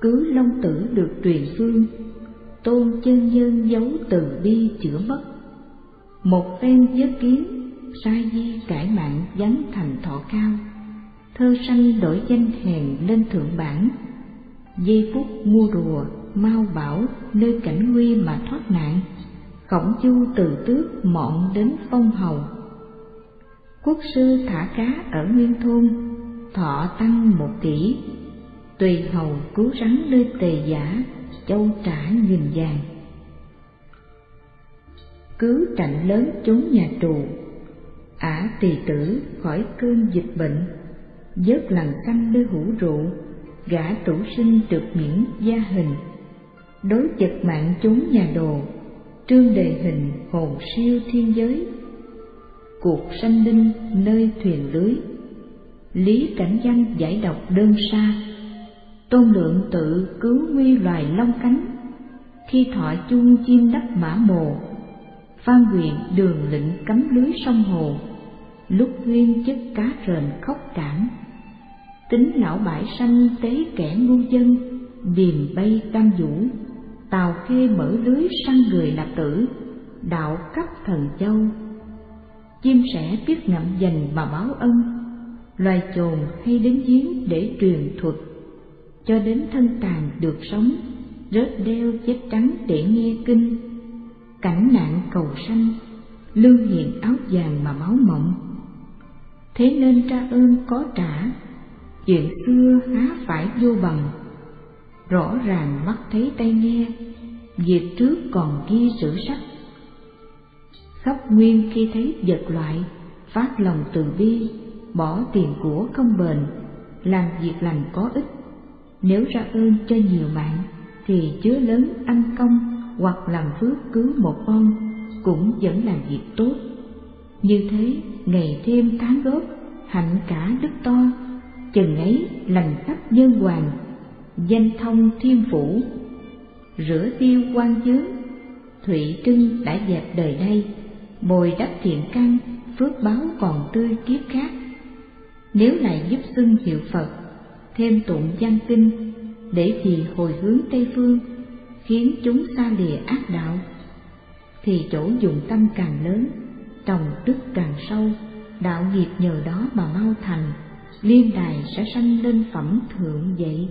cứ long tử được truyền phương, tôn chân nhân giấu từ bi chữa mất. Một phen giới kiến sai di cải mạng dấn thành thọ cao, thơ sanh đổi danh hèn lên thượng bản. Giây phút mua rùa mau bảo nơi cảnh nguy mà thoát nạn. Khổng chu từ tước mọn đến phong hầu. Quốc sư thả cá ở nguyên thôn, thọ tăng một kỷ tùy hầu cứu rắn nơi tề giả, châu trả nghìn vàng. Cứu trạnh lớn trốn nhà trù ả tỳ tử khỏi cơn dịch bệnh vớt lần canh nơi hũ rượu, gã tủ sinh được miễn gia hình đối chật mạng chúng nhà đồ, trương đề hình hồn siêu thiên giới. Cuộc sanh linh nơi thuyền lưới, lý cảnh văn giải độc đơn xa. Tôn lượng tự cứu nguy loài long cánh khi thọ chuông chim đắp mã mồ. Phan quyền đường lĩnh cấm lưới sông hồ, lúc nguyên chất cá rền khóc cảm tính lão bãi sanh tế kẻ ngu dân điềm bay tam vũ, tàu khê mở lưới săn người nạp tử, đạo cấp thần châu. Chim sẻ biết ngậm dành mà báo ân, loài chồn hay đến giếng để truyền thuật. Cho đến thân tàn được sống, rớt đeo chết trắng để nghe kinh. Cảnh nạn cầu sanh lương hiện áo vàng mà máu mộng. Thế nên tra ơn có trả, chuyện xưa há phải vô bằng rõ ràng mắt thấy tay nghe, việc trước còn ghi sử sách. Khắp nguyên khi thấy vật loại, phát lòng từ bi, bỏ tiền của không bền, làm việc lành có ích. Nếu ra ơn cho nhiều mạng thì chứa lớn ăn công hoặc làm phước cứu một con, cũng vẫn là việc tốt. Như thế, ngày thêm tháng góp hạnh cả đức to, chừng ấy lành khắp nhân hoàng danh thông thiên phủ rửa tiêu quan chướng thụy trưng đã dẹp đời đây, bồi đắp thiện căn, phước báo còn tươi kiếp khác. Nếu lại giúp xưng hiệu phật, thêm tụng văn kinh, để vì hồi hướng tây phương, khiến chúng xa lìa ác đạo, thì chỗ dùng tâm càng lớn, trồng đức càng sâu, đạo nghiệp nhờ đó mà mau thành, liên đài sẽ sanh lên phẩm thượng vậy.